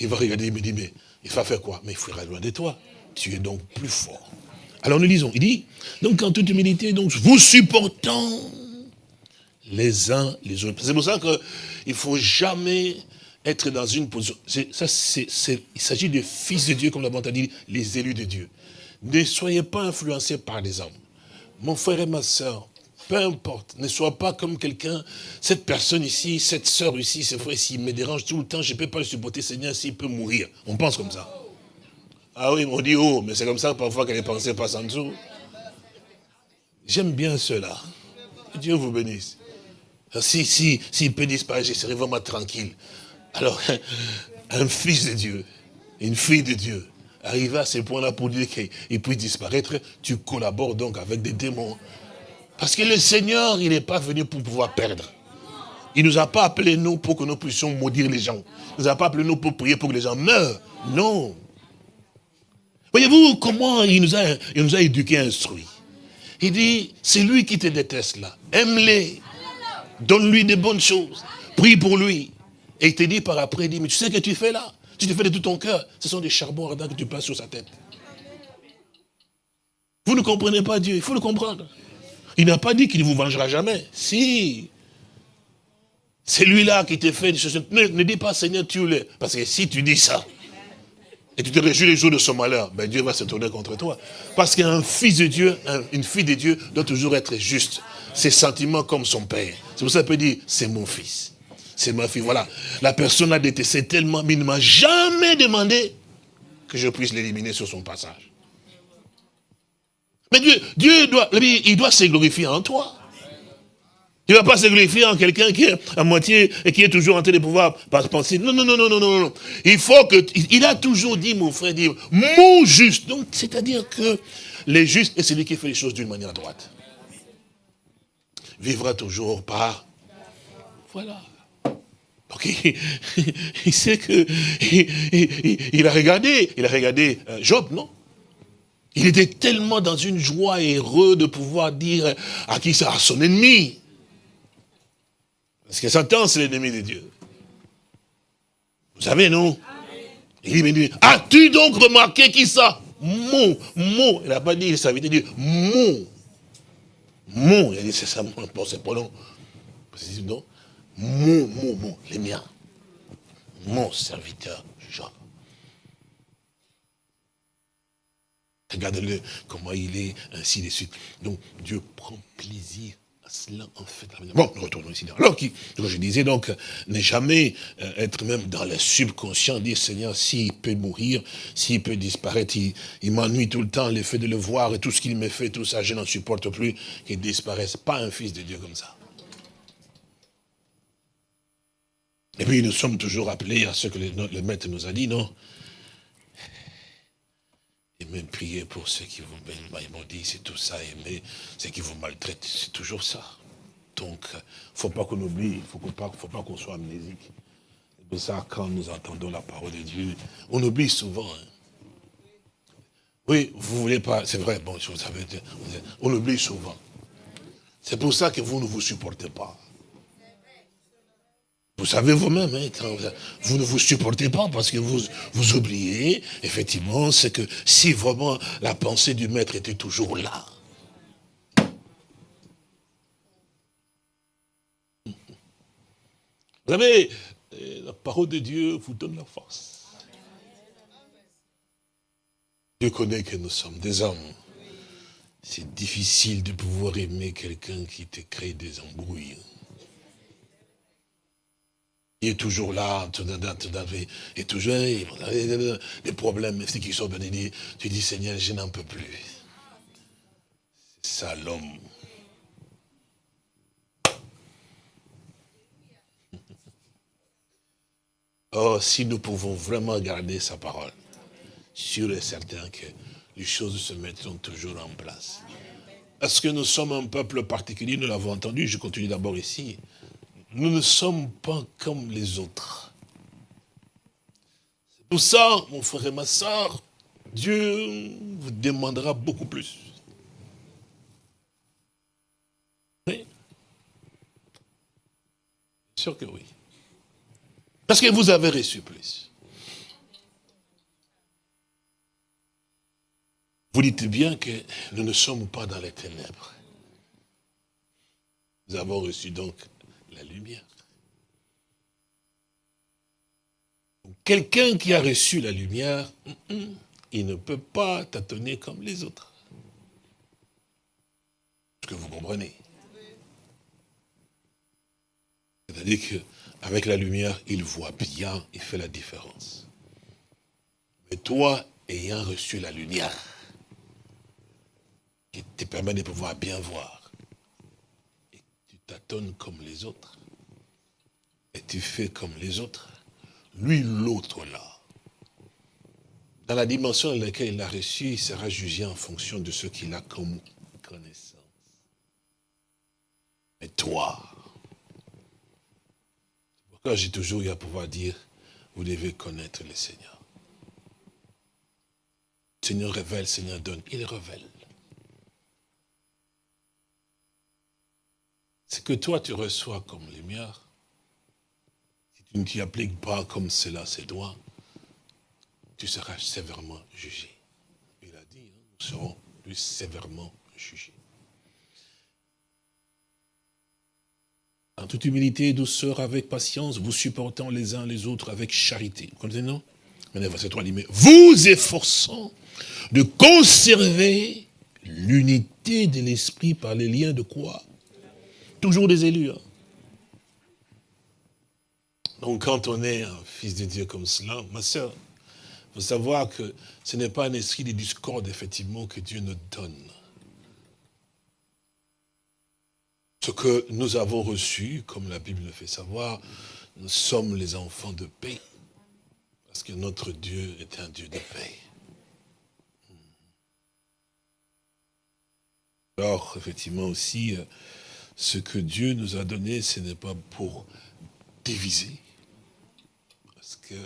Il va regarder, il me dit, mais il va faire quoi? Mais il fuira loin de toi. Tu es donc plus fort. Alors nous lisons, il dit, donc en toute humilité, donc vous supportant les uns les autres. C'est pour ça qu'il ne faut jamais être dans une position. Ça, il s'agit de fils de Dieu, comme l'a dit, les élus de Dieu. Ne soyez pas influencés par les hommes. Mon frère et ma soeur, peu importe, ne sois pas comme quelqu'un, cette personne ici, cette soeur ici, ce frère ici, me dérange tout le temps, je ne peux pas le supporter, Seigneur, s'il peut mourir. On pense comme ça. Ah oui, on dit oh, mais c'est comme ça parfois que les pensées passent en dessous. J'aime bien cela. Dieu vous bénisse. Si, si, s'il peut disparaître, je serai vraiment tranquille. Alors, [laughs] un fils de Dieu, une fille de Dieu, arriver à ce point-là pour dire qu'il puisse disparaître, tu collabores donc avec des démons. Parce que le Seigneur, il n'est pas venu pour pouvoir perdre. Il ne nous a pas appelés, nous, pour que nous puissions maudire les gens. Il ne nous a pas appelés, nous, pour prier pour que les gens meurent. Non. Voyez-vous comment il nous a, il nous a éduqués, instruits. Il dit, c'est lui qui te déteste là. Aime-les. Donne-lui des bonnes choses. Prie pour lui. Et il te dit par après, il dit, mais tu sais ce que tu fais là? Tu te fais de tout ton cœur, ce sont des charbons ardents que tu passes sur sa tête. Vous ne comprenez pas Dieu, il faut le comprendre. Il n'a pas dit qu'il ne vous vengera jamais. Si. C'est lui-là qui te fait des choses. Ne, dis pas Seigneur, tue-le. Parce que si tu dis ça, et tu te réjouis les jours de son malheur, ben Dieu va se tourner contre toi. Parce qu'un fils de Dieu, une fille de Dieu doit toujours être juste. Ses sentiments comme son père. C'est pour ça qu'il peut dire, c'est mon fils c'est ma fille. Voilà. La personne a détesté tellement, mais il ne m'a jamais demandé que je puisse l'éliminer sur son passage. Mais Dieu, Dieu doit, il doit se glorifier en toi. Il ne va pas se glorifier en quelqu'un qui est à moitié et qui est toujours en train de pouvoir penser. Non, non, non, non, non, non, non. Il faut que, il a toujours dit, mon frère, dit, mon juste. Donc, c'est-à-dire que les justes est celui qui fait les choses d'une manière droite. Vivra toujours par, voilà. Donc, [laughs] il, sait que, il, a regardé, il a regardé euh, Job, non? Il était tellement dans une joie et heureux de pouvoir dire à qui ça, à son ennemi. Parce que Satan, c'est l'ennemi de Dieu. Vous savez, non? Il dit, as-tu donc remarqué qui ça? Mon, mon. Il n'a pas dit, ça veut dire mon. Mon. Il a dit, c'est ça, mon, c'est pronom. Non? Mon, mon, mon, les miens. Mon serviteur, Job. Regardez-le, comment il est, ainsi de suite. Donc, Dieu prend plaisir cela en fait. Bon, retournons ici. Alors, qui, je disais donc, ne jamais euh, être même dans le subconscient, dire Seigneur, s'il peut mourir, s'il peut disparaître, il, m'ennuie tout le temps, le fait de le voir et tout ce qu'il me fait, tout ça, je n'en supporte plus, qu'il disparaisse. Pas un fils de Dieu comme ça. Et puis nous sommes toujours appelés à ce que le, maître nous a dit, non? Et même prier pour ceux qui vous dit c'est tout ça, aimer ceux qui vous maltraitent, c'est toujours ça. Donc, il ne faut pas qu'on oublie, il ne faut pas, faut pas qu'on soit amnésique. C'est pour ça, quand nous entendons la parole de Dieu, on oublie souvent. Hein. Oui, vous voulez pas, c'est vrai, bon, vous savez, on oublie souvent. C'est pour ça que vous ne vous supportez pas. Vous savez vous-même, hein, vous ne vous supportez pas parce que vous, vous oubliez, effectivement, c'est que si vraiment la pensée du maître était toujours là, Vous savez, la parole de Dieu vous donne la force. Dieu connaît que nous sommes des hommes. C'est difficile de pouvoir aimer quelqu'un qui te crée des embrouilles. Il est toujours là, et toujours, des problèmes, c'est qui sont venus, tu dis, Seigneur, je n'en peux plus. C'est ça l'homme. Oh, si nous pouvons vraiment garder sa parole, sûr et certain que les choses se mettront toujours en place. Est-ce que nous sommes un peuple particulier Nous l'avons entendu, je continue d'abord ici. Nous ne sommes pas comme les autres. C'est pour ça, mon frère et ma soeur, Dieu vous demandera beaucoup plus. Oui. Sûr que oui. Parce que vous avez reçu plus. Vous dites bien que nous ne sommes pas dans les ténèbres. Nous avons reçu donc lumière. Quelqu'un qui a reçu la lumière, il ne peut pas tâtonner comme les autres. Est-ce que vous comprenez? C'est-à-dire qu'avec la lumière, il voit bien, il fait la différence. Mais toi, ayant reçu la lumière, qui te permet de pouvoir bien voir, tâtonnes comme les autres, et tu fais comme les autres, lui, l'autre là, dans la dimension dans laquelle il a reçu, il sera jugé en fonction de ce qu'il a comme connaissance. Mais toi, pourquoi j'ai toujours eu à pouvoir dire, vous devez connaître le Seigneur. Seigneur révèle, le Seigneur donne, il révèle. Ce que toi tu reçois comme lumière, si tu ne t'y appliques pas comme cela se doit, tu seras sévèrement jugé. Il a dit, hein, nous serons plus sévèrement jugés. En toute humilité et douceur, avec patience, vous supportant les uns les autres avec charité. Vous comprenez, non? Verset 3 dit, mais vous efforçant de conserver l'unité de l'esprit par les liens de quoi? Toujours des élus. Hein. Donc quand on est un fils de Dieu comme cela, ma soeur, faut savoir que ce n'est pas un esprit de discorde, effectivement, que Dieu nous donne. Ce que nous avons reçu, comme la Bible le fait savoir, nous sommes les enfants de paix. Parce que notre Dieu est un Dieu de paix. Alors, effectivement aussi, euh, ce que Dieu nous a donné, ce n'est pas pour diviser. Parce que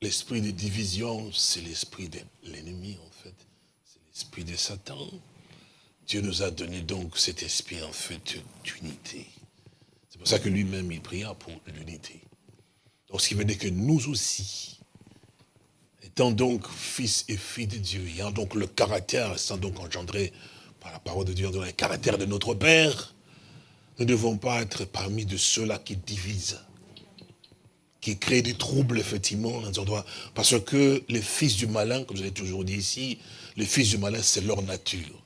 l'esprit de division, c'est l'esprit de l'ennemi, en fait. C'est l'esprit de Satan. Dieu nous a donné donc cet esprit, en fait, d'unité. C'est pour ça que lui-même, il pria pour l'unité. Donc, ce qui veut dire que nous aussi, étant donc fils et filles de Dieu, ayant donc le caractère, sans donc engendré par la parole de Dieu, dans le caractère de notre Père, nous ne devons pas être parmi de ceux-là qui divisent, qui créent des troubles, effectivement, dans. Parce que les fils du malin, comme je l'ai toujours dit ici, les fils du malin, c'est leur nature.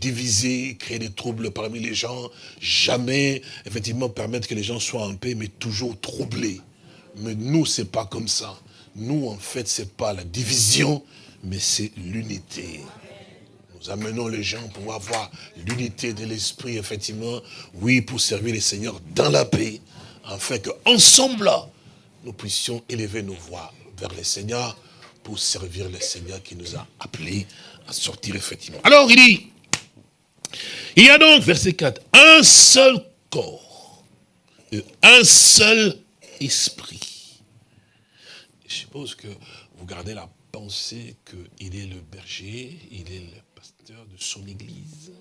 Diviser, créer des troubles parmi les gens, jamais, effectivement, permettre que les gens soient en paix, mais toujours troublés. Mais nous, c'est pas comme ça. Nous, en fait, c'est pas la division, mais c'est l'unité. Nous amenons les gens pour avoir l'unité de l'esprit, effectivement, oui, pour servir les seigneurs dans la paix, afin qu'ensemble, nous puissions élever nos voix vers les seigneurs pour servir le Seigneur qui nous a appelés à sortir, effectivement. Alors, il dit, il y a donc, verset 4, un seul corps, un seul esprit. Je suppose que vous gardez la pensée qu'il est le berger, il est le de son église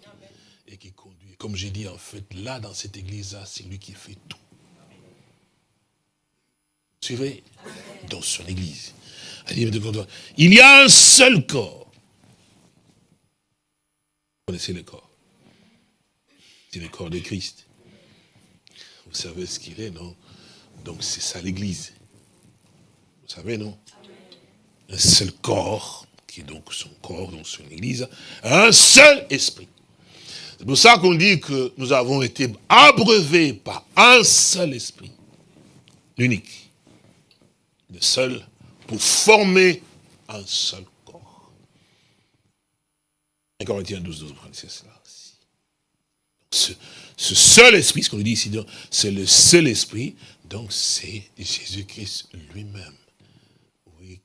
et qui conduit. Comme j'ai dit, en fait, là, dans cette église-là, c'est lui qui fait tout. Suivez? Dans son église. Il y a un seul corps. Vous connaissez le corps? C'est le corps de Christ. Vous savez ce qu'il est, non? Donc c'est ça l'église. Vous savez, non? Un seul corps qui est donc son corps, donc son église, un seul esprit. C'est pour ça qu'on dit que nous avons été abreuvés par un seul esprit, l'unique, le seul, pour former un seul corps. 1 Corinthiens 12, 12, c'est cela aussi. Ce, ce, seul esprit, ce qu'on dit ici, c'est le seul esprit, donc c'est Jésus-Christ lui-même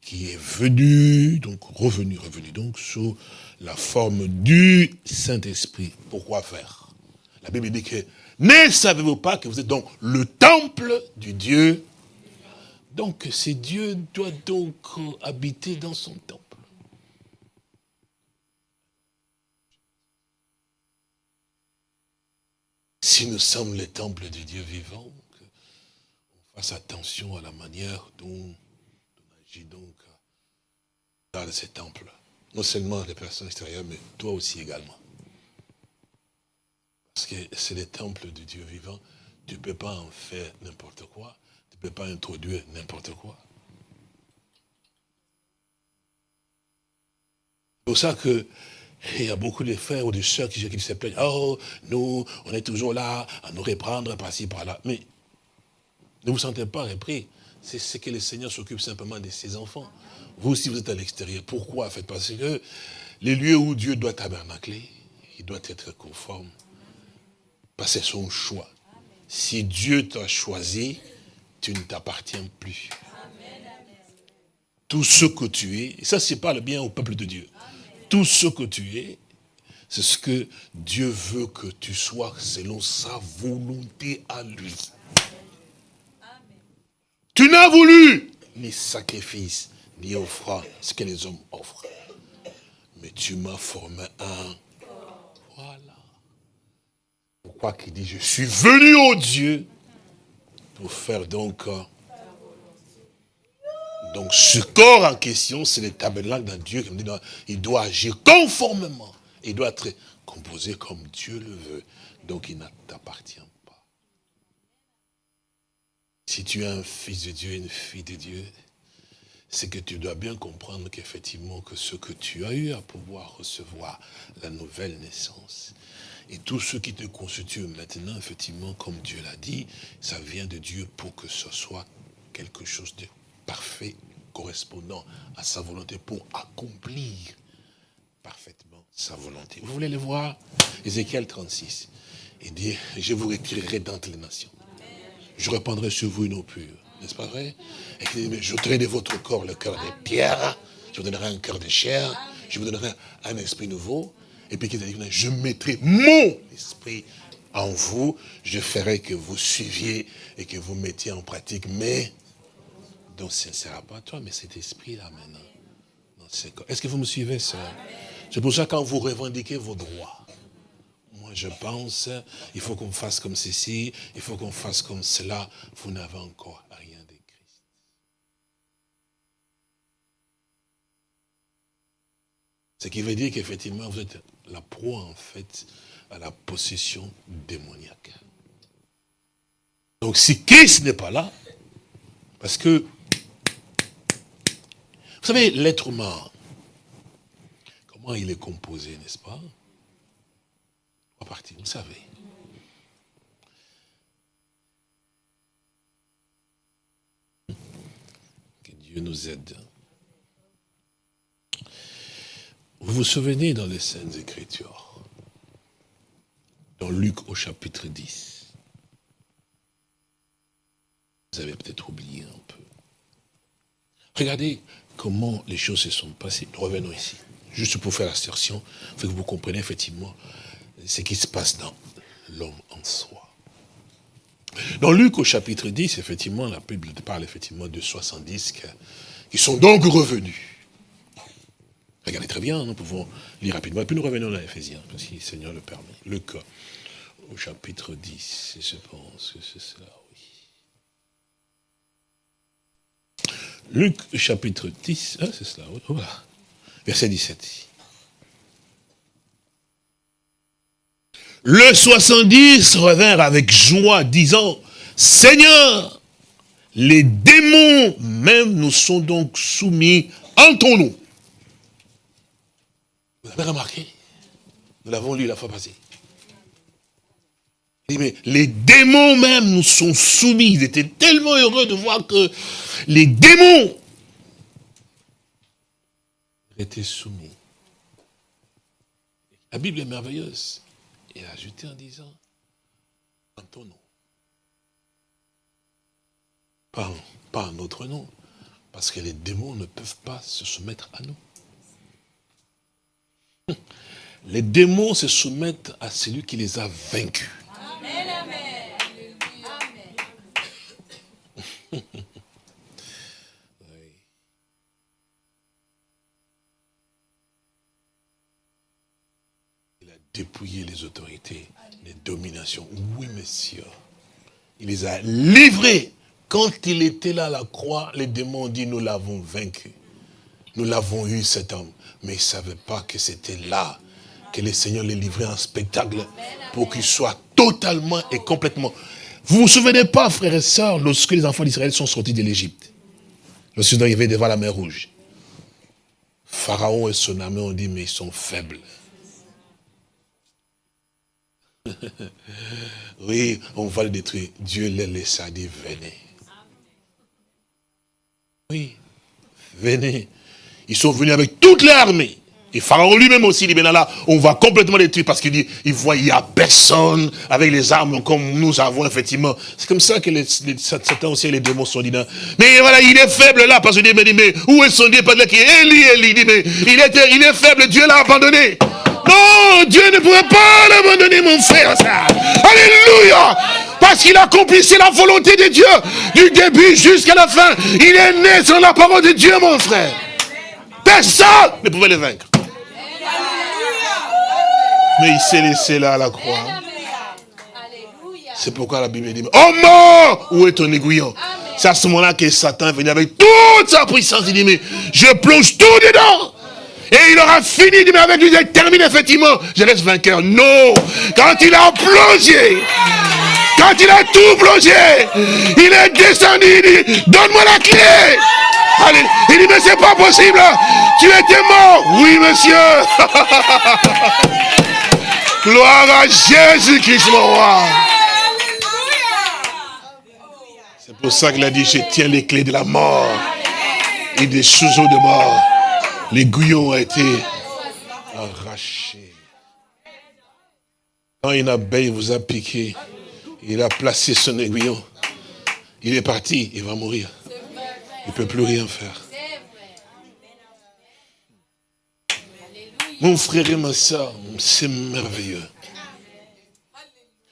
qui est venu, donc revenu, revenu, donc sous la forme du Saint-Esprit. Pourquoi faire? La Bible dit que, ne savez-vous pas que vous êtes donc le temple du Dieu? Donc, c'est Dieu doit donc habiter dans son temple. Si nous sommes le temple du Dieu vivant, fasse attention à la manière dont donc dans ces temples. Non seulement les personnes extérieures, mais toi aussi également. Parce que c'est les temples du Dieu vivant. Tu ne peux pas en faire n'importe quoi. Tu ne peux pas introduire n'importe quoi. C'est pour ça que il y a beaucoup de frères ou de soeurs qui, qui se plaignent. Oh, nous, on est toujours là à nous reprendre par-ci, par-là. Mais ne vous sentez pas repris. C'est ce que le Seigneur s'occupe simplement de ses enfants. Vous aussi, vous êtes à l'extérieur. Pourquoi Parce que les lieux où Dieu doit tabernacler, il doit être conforme. Parce que c'est son choix. Si Dieu t'a choisi, tu ne t'appartiens plus. Tout ce que tu es, ça c'est pas le bien au peuple de Dieu. Tout ce que tu es, c'est ce que Dieu veut que tu sois selon sa volonté à lui. Tu n'as voulu ni sacrifice, ni offrant ce que les hommes offrent. Mais tu m'as formé un. Voilà. Pourquoi qu'il dit, je suis venu au Dieu pour faire donc... Euh, donc ce corps en question, c'est le tabernacle d'un Dieu qui me dit, il doit agir conformément. Il doit être composé comme Dieu le veut. Donc il ne t'appartient. Si tu es un fils de Dieu, une fille de Dieu, c'est que tu dois bien comprendre qu'effectivement, que ce que tu as eu à pouvoir recevoir, la nouvelle naissance, et tout ce qui te constitue maintenant, effectivement, comme Dieu l'a dit, ça vient de Dieu pour que ce soit quelque chose de parfait, correspondant à sa volonté pour accomplir parfaitement sa volonté. Vous voulez le voir? Ézéchiel 36. Il dit, je vous retirerai d'entre les nations. Je répandrai sur vous une eau pure. N'est-ce pas vrai? Et je de votre corps le cœur de pierre. Je vous donnerai un cœur de chair. Je vous donnerai un esprit nouveau. Et puis, je mettrai mon esprit en vous. Je ferai que vous suiviez et que vous mettiez en pratique. Mais, donc ce ne sera pas toi, mais cet esprit-là maintenant. Est-ce que vous me suivez, ça C'est pour ça quand vous revendiquez vos droits, je pense, il faut qu'on fasse comme ceci, il faut qu'on fasse comme cela, vous n'avez encore rien de Christ. Ce qui veut dire qu'effectivement, vous êtes la proie, en fait, à la possession démoniaque. Donc si Christ n'est pas là, parce que, vous savez, l'être humain, comment il est composé, n'est-ce pas? À partir, vous savez. Que Dieu nous aide. Vous vous souvenez dans les Saintes Écritures, dans Luc au chapitre 10, vous avez peut-être oublié un peu. Regardez comment les choses se sont passées. Revenons ici. Juste pour faire l'assertion, faut que vous compreniez effectivement ce qui se passe dans l'homme en soi. Dans Luc au chapitre 10, effectivement, la Bible parle effectivement de 70 qui sont donc revenus. Regardez très bien, nous pouvons lire rapidement. Et puis nous revenons à Ephésiens, si le Seigneur le permet. Luc, au chapitre 10, je pense que c'est cela, oui. Luc, chapitre 10, ah, c'est cela, voilà. Verset 17. Le 70 revinrent avec joie, disant, Seigneur, les démons même nous sont donc soumis en ton nom. Vous avez remarqué? Nous l'avons lu la fois passée. mais les démons même nous sont soumis. Ils étaient tellement heureux de voir que les démons étaient soumis. La Bible est merveilleuse. A ajouté en disant, en ton nom. Pas, pas en notre nom. Parce que les démons ne peuvent pas se soumettre à nous. Les démons se soumettent à celui qui les a vaincus. Amen, Il a dépouillé les autorités, les dominations. Oui, monsieur. Il les a livrés. Quand il était là à la croix, les démons ont dit, nous l'avons vaincu. Nous l'avons eu, cet homme. Mais ils ne savaient pas que c'était là que le Seigneur les livrait en spectacle pour qu'ils soient totalement et complètement. Vous ne vous souvenez pas, frères et sœurs, lorsque les enfants d'Israël sont sortis de l'Égypte, lorsqu'ils sont arrivés devant la mer Rouge, Pharaon et son armée ont dit, mais ils sont faibles. [laughs] oui, on va le détruire. Dieu les laissa dire, venez. Oui, venez. Ils sont venus avec toute l'armée. Et Pharaon lui-même aussi dit, ben là, on va complètement détruire parce qu'il dit, il voit, il n'y a personne avec les armes comme nous avons, effectivement. C'est comme ça que les, Satan aussi, les démons sont dit, mais voilà, il est faible là, parce qu'il dit, mais, mais où est son Dieu? Parce qu'il Eli, dit, mais il est, il est faible, Dieu l'a abandonné. Non, Dieu ne pourrait pas l'abandonner, mon frère. Alléluia. Parce qu'il accomplissait la volonté de Dieu du début jusqu'à la fin. Il est né sur la parole de Dieu, mon frère. Personne ne pouvait le vaincre. Mais il s'est laissé là à la croix. C'est pourquoi la Bible dit, oh mort, où est ton aiguillon? C'est à ce moment-là que Satan est avec toute sa puissance. Il dit, mais je plonge tout dedans. Et il aura fini, mais avec lui, il termine effectivement. Je laisse vainqueur. Non. Quand il a plongé, quand il a tout plongé, il est descendu, il dit, donne-moi la clé. Il dit, mais c'est pas possible. Tu étais mort. Oui, monsieur. [laughs] Gloire à Jésus-Christ, mon roi. C'est pour ça qu'il a dit, je tiens les clés de la mort et des sous-eaux de mort. L'aiguillon a été arraché. Quand une abeille vous a piqué, il a placé son aiguillon. Il est parti, il va mourir. Il ne peut plus rien faire. Mon frère et ma soeur, c'est merveilleux.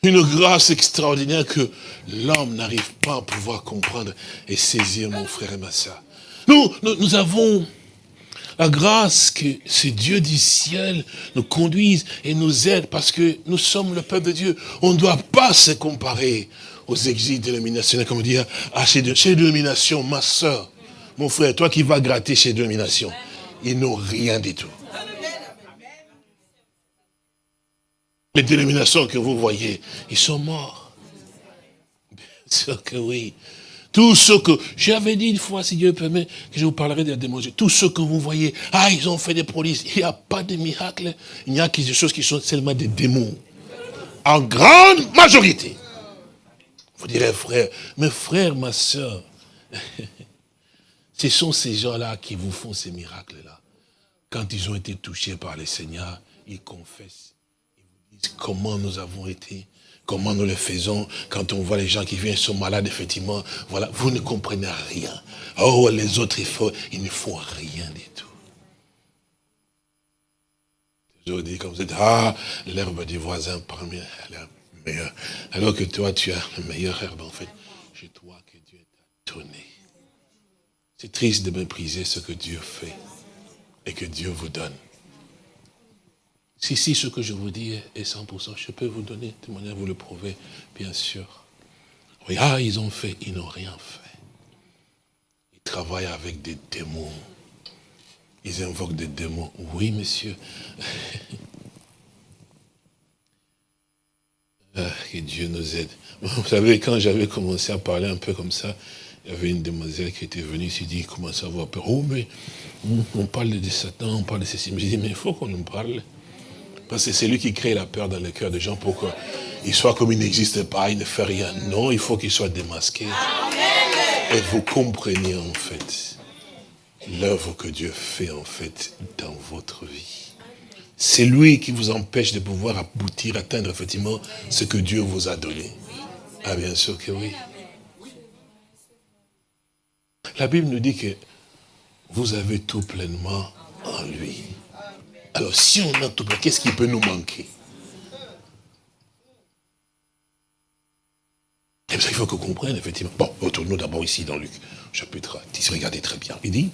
Une grâce extraordinaire que l'homme n'arrive pas à pouvoir comprendre et saisir, mon frère et ma soeur. Nous, nous, avons la grâce que ce Dieu du ciel nous conduise et nous aide parce que nous sommes le peuple de Dieu. On ne doit pas se comparer aux exils dénominationnels, comme dire, à ces, dénominations, ma soeur, mon frère, toi qui vas gratter ces dénominations, ils n'ont rien du tout. Les dénominations que vous voyez, ils sont morts. Bien sûr que oui. Tout ce que, j'avais dit une fois, si Dieu permet, que je vous parlerai des démons. Tout ce que vous voyez, ah, ils ont fait des prodiges. Il n'y a pas de miracles. Il n'y a que des choses qui sont seulement des démons. En grande majorité. Vous direz, frère, mes frères, ma soeur, [laughs] ce sont ces gens-là qui vous font ces miracles-là. Quand ils ont été touchés par le Seigneur, ils confessent comment nous avons été, comment nous le faisons, quand on voit les gens qui viennent sont malades, effectivement, voilà, vous ne comprenez rien. Oh, les autres, il faut, ne font rien du tout. Je dis comme ça, ah, l'herbe du voisin parmi la meilleure. Alors que toi, tu as le meilleur herbe, en fait. Je toi que Dieu t'a donné. C'est triste de mépriser ce que Dieu fait et que Dieu vous donne. Si, si, ce que je vous dis est 100%, je peux vous donner témoignage, vous le prouver, bien sûr. Ah, ils ont fait, ils n'ont rien fait. Ils travaillent avec des démons. Ils invoquent des démons. Oui, monsieur. [laughs] Ah, que Dieu nous aide. Vous savez, quand j'avais commencé à parler un peu comme ça, il y avait une demoiselle qui était venue, s'est dit, comment ça va? Peur. Oh, mais on parle de Satan, on parle de ceci. Mais j'ai dit, mais il faut qu'on nous parle. C'est lui qui crée la peur dans le cœur des gens pour qu'il soit comme il n'existe pas, il ne fait rien. Non, il faut qu'il soit démasqué. Et vous compreniez en fait l'œuvre que Dieu fait en fait dans votre vie. C'est lui qui vous empêche de pouvoir aboutir, atteindre effectivement ce que Dieu vous a donné. Ah bien sûr que oui. La Bible nous dit que vous avez tout pleinement en lui. Alors si on a tout, qu'est-ce qui peut nous manquer? Ça, il faut qu'on comprenne, effectivement. Bon, retournons d'abord ici dans Luc, chapitre 10, regardez très bien. Il dit,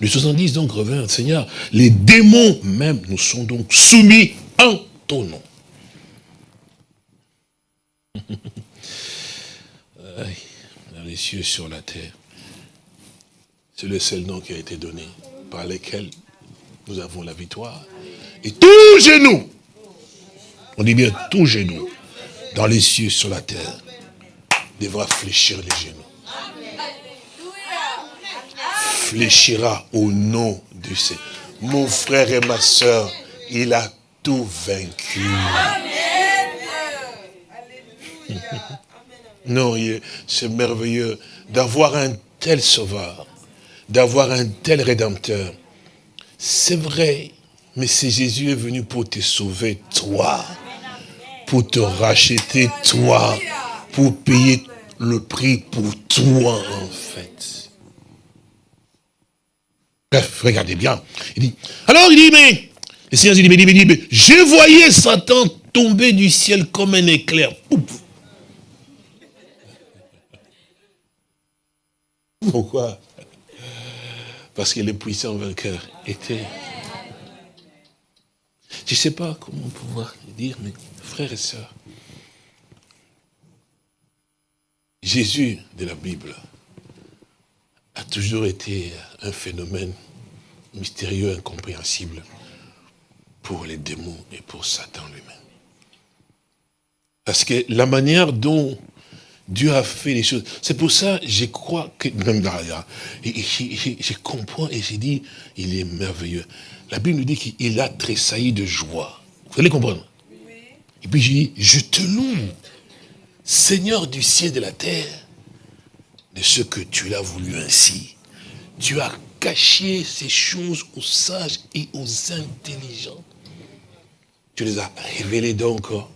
le 70 donc revint, Seigneur, les démons même nous sont donc soumis en ton nom. [laughs] dans les cieux sur la terre. C'est le seul nom qui a été donné par lequel nous avons la victoire. Et tout genou, on dit bien tout genou, dans les cieux, sur la terre, devra fléchir les genoux. Fléchira au nom du Seigneur. Mon frère et ma soeur, il a tout vaincu. Non, c'est merveilleux d'avoir un tel sauveur, d'avoir un tel rédempteur. C'est vrai, mais c'est Jésus est venu pour te sauver, toi, pour te racheter, toi, pour payer le prix pour toi, en fait. Bref, regardez bien. Il dit, alors il dit, mais, le Seigneur dit, mais, dit, mais, mais je voyais Satan tomber du ciel comme un éclair. Pourquoi? Parce que le puissant vainqueur était. Je ne sais pas comment pouvoir le dire, mais frères et sœurs, Jésus de la Bible a toujours été un phénomène mystérieux, incompréhensible pour les démons et pour Satan lui-même. Parce que la manière dont Dieu a fait les choses. C'est pour ça, je crois que, même là, je, comprends et j'ai dit, il est merveilleux. La Bible nous dit qu'il a tressailli de joie. Vous allez comprendre Et puis j'ai dit, je te loue, Seigneur du ciel et de la terre, de ce que tu l'as voulu ainsi. Dieu a caché ces choses aux sages et aux intelligents. Tu les as révélées donc. Hein.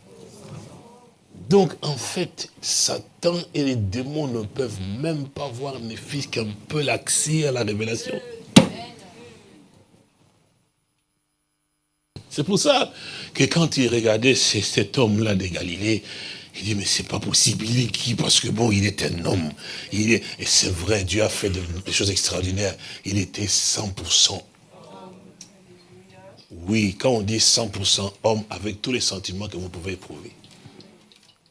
Donc, en fait, Satan et les démons ne peuvent même pas voir ne fils qu'un peu l'accès à la révélation. C'est pour ça que quand il regardait cet homme-là de Galilée, il dit, mais c'est pas possible, il est qui? Parce que bon, il est un homme. Il est, et c'est vrai, Dieu a fait des choses extraordinaires. Il était 100% oui, quand on dit 100% homme, avec tous les sentiments que vous pouvez éprouver.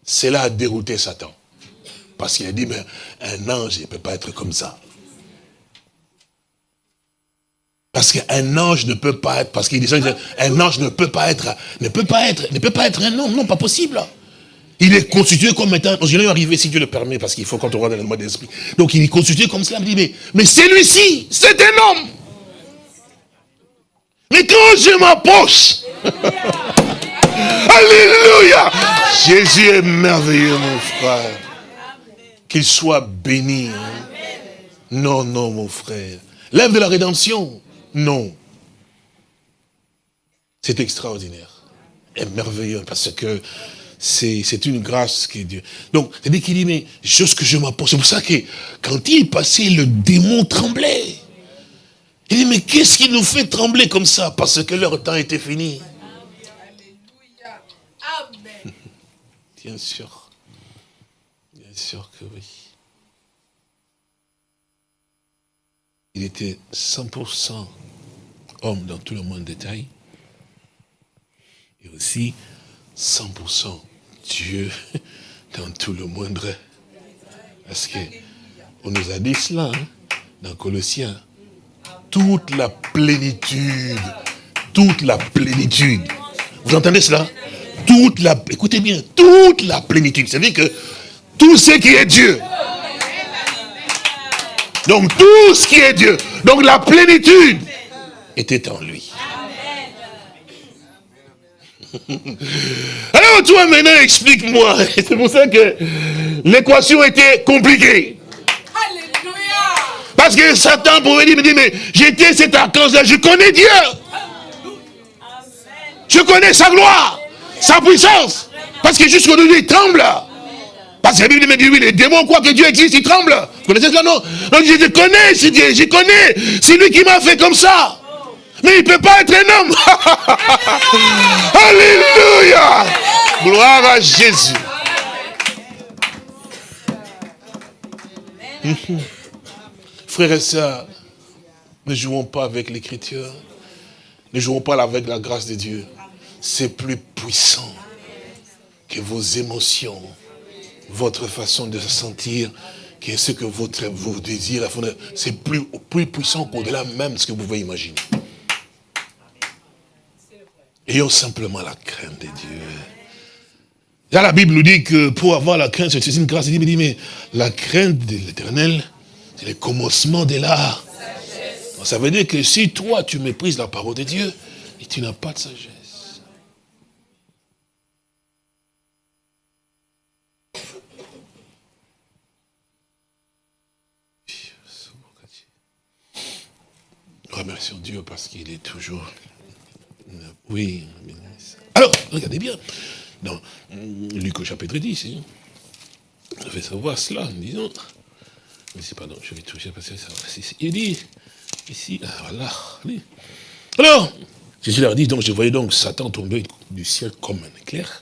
Cela a dérouté Satan. Parce qu'il a dit, mais un ange ne peut pas être comme ça. Parce qu'un ange ne peut pas être, parce qu'il dit un ange ne peut pas être, ne peut pas être, ne peut pas être un homme, non, pas possible. Il est constitué comme étant, je vais arriver si Dieu le permet, parce qu'il faut qu'on rentre dans le mode d'esprit. Donc il est constitué comme cela, mais, mais celui-ci, c'est un homme. Mais quand je m'approche, [laughs] Alléluia, Jésus est merveilleux, mon frère. Qu'il soit béni. Non, non, mon frère. L'œuvre de la rédemption, non. C'est extraordinaire et merveilleux parce que c'est une grâce que Dieu... Donc, c'est-à-dire qu'il dit, mais chose que je m'approche. C'est pour ça que quand il passait, le démon tremblait. Il dit, mais qu'est-ce qui nous fait trembler comme ça? Parce que leur temps était fini. Amen. [laughs] Bien sûr. Bien sûr que oui. Il était 100% homme dans tout le monde détail. Et aussi 100% Dieu [laughs] dans tout le moindre. Parce que on nous a dit cela hein, dans Colossiens toute la plénitude, toute la plénitude. Vous entendez cela? Toute la, écoutez bien, toute la plénitude. C'est-à-dire que tout ce qui est Dieu. Donc tout ce qui est Dieu. Donc la plénitude était en lui. [laughs] Alors toi maintenant explique-moi. [laughs] C'est pour ça que l'équation était compliquée. Parce que Satan pouvait dire, mais j'étais cet archange-là, je connais Dieu. Je connais sa gloire, sa puissance. Parce que jusqu'aujourd'hui, il tremble. Parce que la Bible me dit, oui, les démons croient que Dieu existe, ils tremblent. Vous connaissez cela, non? Donc je connais ce Dieu, je connais. C'est lui qui m'a fait comme ça. Mais il ne peut pas être un homme. [laughs] Alléluia. Gloire à Jésus. [laughs] Frères et sœurs, ne jouons pas avec l'écriture. Ne jouons pas avec la grâce de Dieu. C'est plus puissant que vos émotions, votre façon de se sentir, que ce que votre, vos désirs, c'est plus, plus puissant qu'au-delà même de ce que vous pouvez imaginer. Ayons simplement la crainte de Dieu. Là, la Bible nous dit que pour avoir la crainte, c'est une grâce. Il dit, mais la crainte de l'éternel, c'est le commencement de l'art. Ça veut dire que si toi, tu méprises la parole de Dieu, tu n'as pas de sagesse. Remercions Dieu parce qu'il est toujours... Oui. Alors, regardez bien. Dans Luc au chapitre 10, hein. savoir cela, disons. Mais c'est pardon, je vais toucher parce que ça Il dit, ici, ah, voilà. Alors, Jésus leur dit, donc je voyais donc Satan tomber du ciel comme un éclair.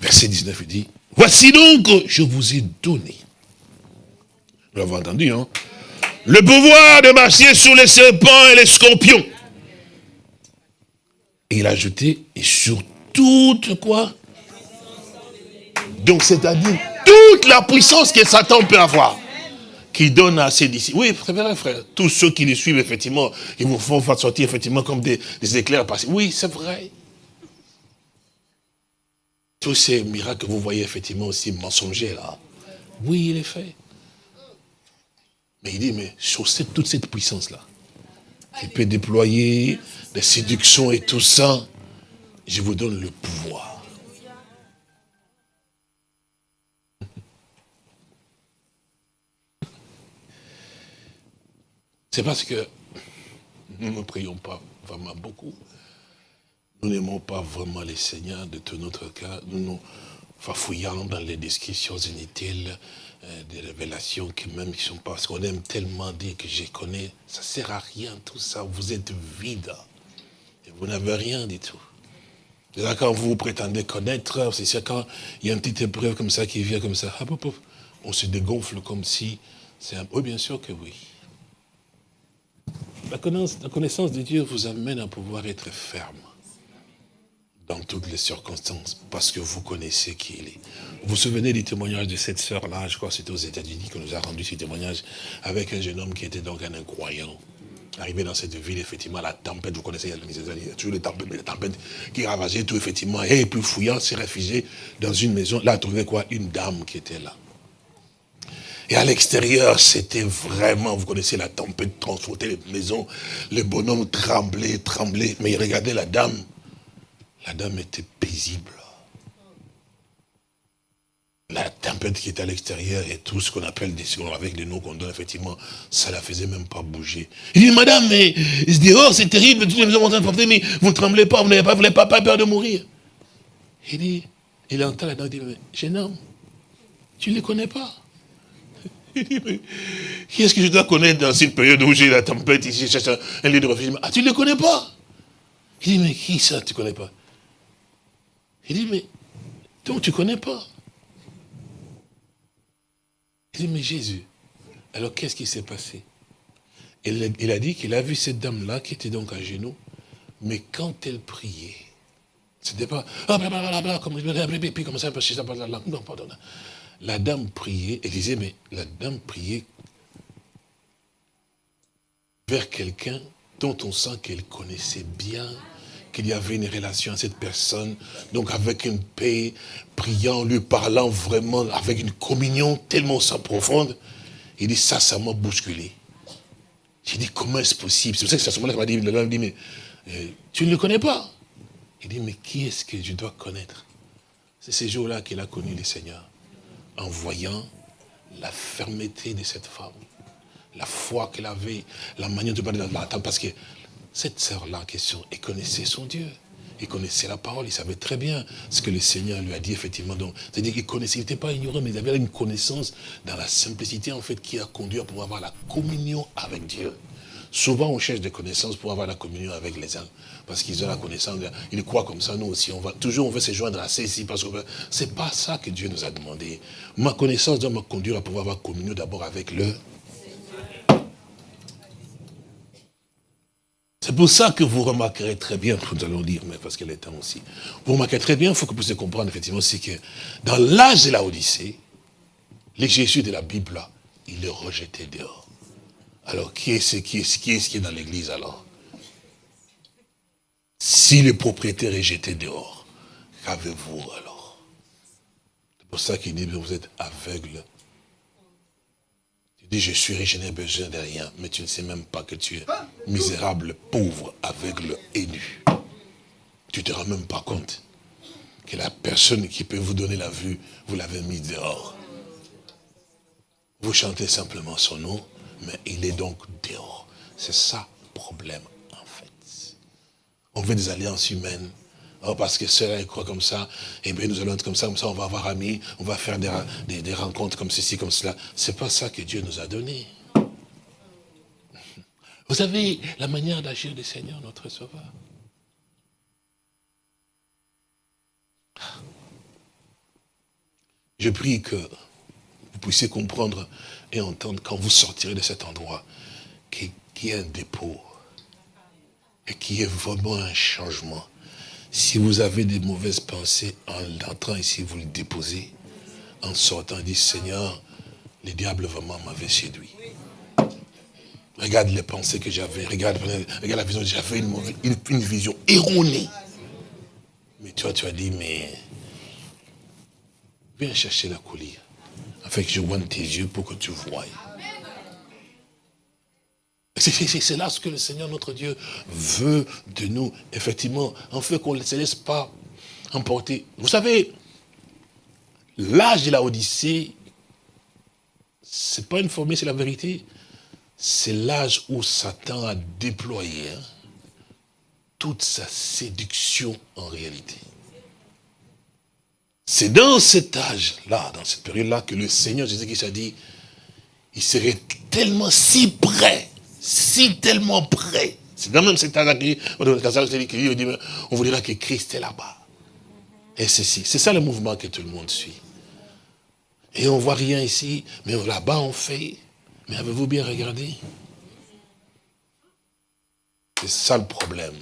Verset 19, il dit, voici donc, je vous ai donné. Vous l'avez entendu, hein Le pouvoir de marcher sur les serpents et les scorpions. Et il a ajouté, et sur toute quoi? Donc c'est-à-dire toute la puissance que Satan peut avoir qui donne à ses disciples. Oui, c'est vrai, frère. Tous ceux qui les suivent, effectivement, ils vous font sortir, effectivement, comme des, éclairs passés. Oui, c'est vrai. Tous ces miracles que vous voyez, effectivement, aussi mensongers, là. Oui, il est fait. Mais il dit, mais sur cette, toute cette puissance-là, il peut déployer des séductions et tout ça, je vous donne le pouvoir. [laughs] C'est parce que nous ne prions pas vraiment beaucoup. Nous n'aimons pas vraiment les seigneurs de tout notre cœur. Nous nous fouillant dans les descriptions inutiles, des révélations qui même qui sont pas, parce qu'on aime tellement dire que je connais, ça sert à rien tout ça, vous êtes vide. Et vous n'avez rien du tout. Là, quand vous prétendez connaître, c'est sûr, quand il y a une petite épreuve comme ça qui vient comme ça, on se dégonfle comme si c'est un... Oui, bien sûr que oui. La connaissance de Dieu vous amène à pouvoir être ferme dans toutes les circonstances, parce que vous connaissez qui il est. Vous vous souvenez du témoignage de cette sœur-là, je crois que c'était aux États-Unis qu'on nous a rendu ce témoignage, avec un jeune homme qui était donc un incroyant. Arrivé dans cette ville, effectivement, la tempête, vous connaissez, il y a toujours les tempêtes, mais la tempête qui ravageait tout, effectivement, et puis fouillant, s'est réfugié dans une maison. Là, trouvé quoi? Une dame qui était là. Et à l'extérieur, c'était vraiment, vous connaissez la tempête, transporter les maisons, le bonhomme tremblait, tremblait. Mais regardez la dame, la dame était paisible. La tempête qui était à l'extérieur et tout ce qu'on appelle des avec les noms qu'on donne, effectivement, ça la faisait même pas bouger. Il dit, madame, mais il se dit, oh, c'est terrible, toutes les en train de mais vous ne tremblez pas, vous n'avez pas, peur de mourir. Il dit, il entend la dame, il dit, mais jeune homme, tu ne les connais pas. [laughs] Il dit, mais qui est-ce que je dois connaître dans cette période où j'ai la tempête ici, je cherche un, lieu de refuge? Ah, tu ne les connais pas Il dit, mais qui ça, tu ne connais pas? Il dit, mais donc tu ne connais pas. Il dit, mais Jésus, alors qu'est-ce qui s'est passé? Il, a dit qu'il a vu cette dame-là qui était donc à genoux, mais quand elle priait, c'était pas, ah, blablabla, comme, puis comme ça, non, pardon, la dame priait, elle disait, mais la dame priait vers quelqu'un dont on sent qu'elle connaissait bien, qu'il y avait une relation à cette personne, donc avec une paix, priant, lui parlant vraiment, avec une communion tellement sans profonde. Il dit, ça, ça m'a bousculé. J'ai dit, comment est-ce possible? C'est pour ça que ce moment-là, m'a dit, dit, mais euh, tu ne le connais pas? Il dit, mais qui est-ce que je dois connaître? C'est ces jours-là qu'il a connu le Seigneur en voyant la fermeté de cette femme, la foi qu'elle avait, la manière de parler parce que cette sœur-là en question, elle connaissait son Dieu. Il connaissait la parole, il savait très bien ce que le Seigneur lui a dit, effectivement. C'est-à-dire qu'il connaissait, il n'était pas ignorant, mais il avait une connaissance dans la simplicité, en fait, qui a conduit à pouvoir avoir la communion avec Dieu. Souvent, on cherche des connaissances pour avoir la communion avec les uns. Parce qu'ils ont la connaissance, ils croient comme ça, nous aussi. On va, toujours, on veut se joindre à ceci, parce que c'est pas ça que Dieu nous a demandé. Ma connaissance doit me conduire à pouvoir avoir communion d'abord avec le C'est pour ça que vous remarquerez très bien, [laughs] nous allons dire, mais parce qu'elle est temps aussi, vous remarquerez très bien, il faut que vous puissiez comprendre effectivement, c'est que dans l'âge de la Odyssée, les Jésus de la Bible, il est rejeté dehors. Alors, qui est-ce qui est, qui est, qui est dans l'église alors? Si le propriétaire est jeté dehors, qu'avez-vous alors? C'est pour ça qu'il dit, vous êtes aveugle. Dis, je suis riche, je n'ai besoin de rien, mais tu ne sais même pas que tu es misérable, pauvre, aveugle et nu. Tu ne te rends même pas compte que la personne qui peut vous donner la vue, vous l'avez mis dehors. Vous chantez simplement son nom, mais il est donc dehors. C'est ça le problème, en fait. On veut des alliances humaines. Oh, parce que cela, il croit comme ça, et bien nous allons être comme ça, comme ça, on va avoir amis, on va faire des, des, rencontres comme ceci, comme cela. C'est pas ça que Dieu nous a donné. [laughs] Vous savez la manière d'agir du Seigneur, notre Sauveur. Je prie que vous puissiez comprendre et entendre quand vous sortirez de cet endroit qu'il y ait un dépôt et qu'il y ait vraiment un changement. Si vous avez des mauvaises pensées en entrant ici, vous les déposez. En sortant, dit Seigneur, le diable vraiment m'avait séduit. Regarde les pensées que j'avais, regarde, la vision, j'avais une, une, vision erronée. Mais toi, tu as dit, mais viens chercher la collier. Fait que je vois tes yeux pour que tu voies. C'est là ce que le Seigneur notre Dieu veut de nous, effectivement, en fait qu'on ne se laisse pas emporter. Vous savez, l'âge de la Odyssée, c'est pas une formule, c'est la vérité. c'est l'âge où Satan a déployé hein, toute sa séduction en réalité. C'est dans cet âge-là, dans cette période-là, que le Seigneur Jésus-Christ a dit, il serait tellement si près, si tellement près. C'est dans même cet âge-là on vous dira que Christ est là-bas. Et c'est c'est ça le mouvement que tout le monde suit. Et on voit rien ici, mais là-bas on fait. Mais avez-vous bien regardé? C'est ça le problème.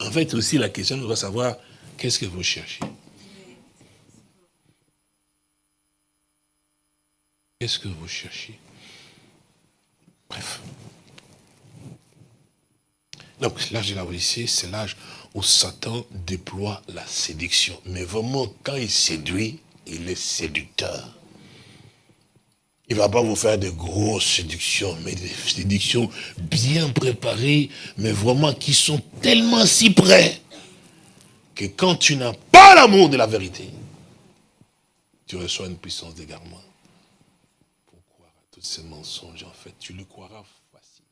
En fait, aussi, la question, on doit savoir, qu'est-ce que vous cherchez? Qu'est-ce que vous cherchez? Bref. Donc, l'âge de la ici, c'est l'âge où Satan déploie la séduction. Mais vraiment, quand il séduit, il est séducteur. Il ne va pas vous faire de grosses séductions, mais des séductions bien préparées, mais vraiment qui sont tellement si près, que quand tu n'as pas l'amour de la vérité, tu reçois une puissance d'égarement. Tous ces mensonges, en fait, tu le croiras facile.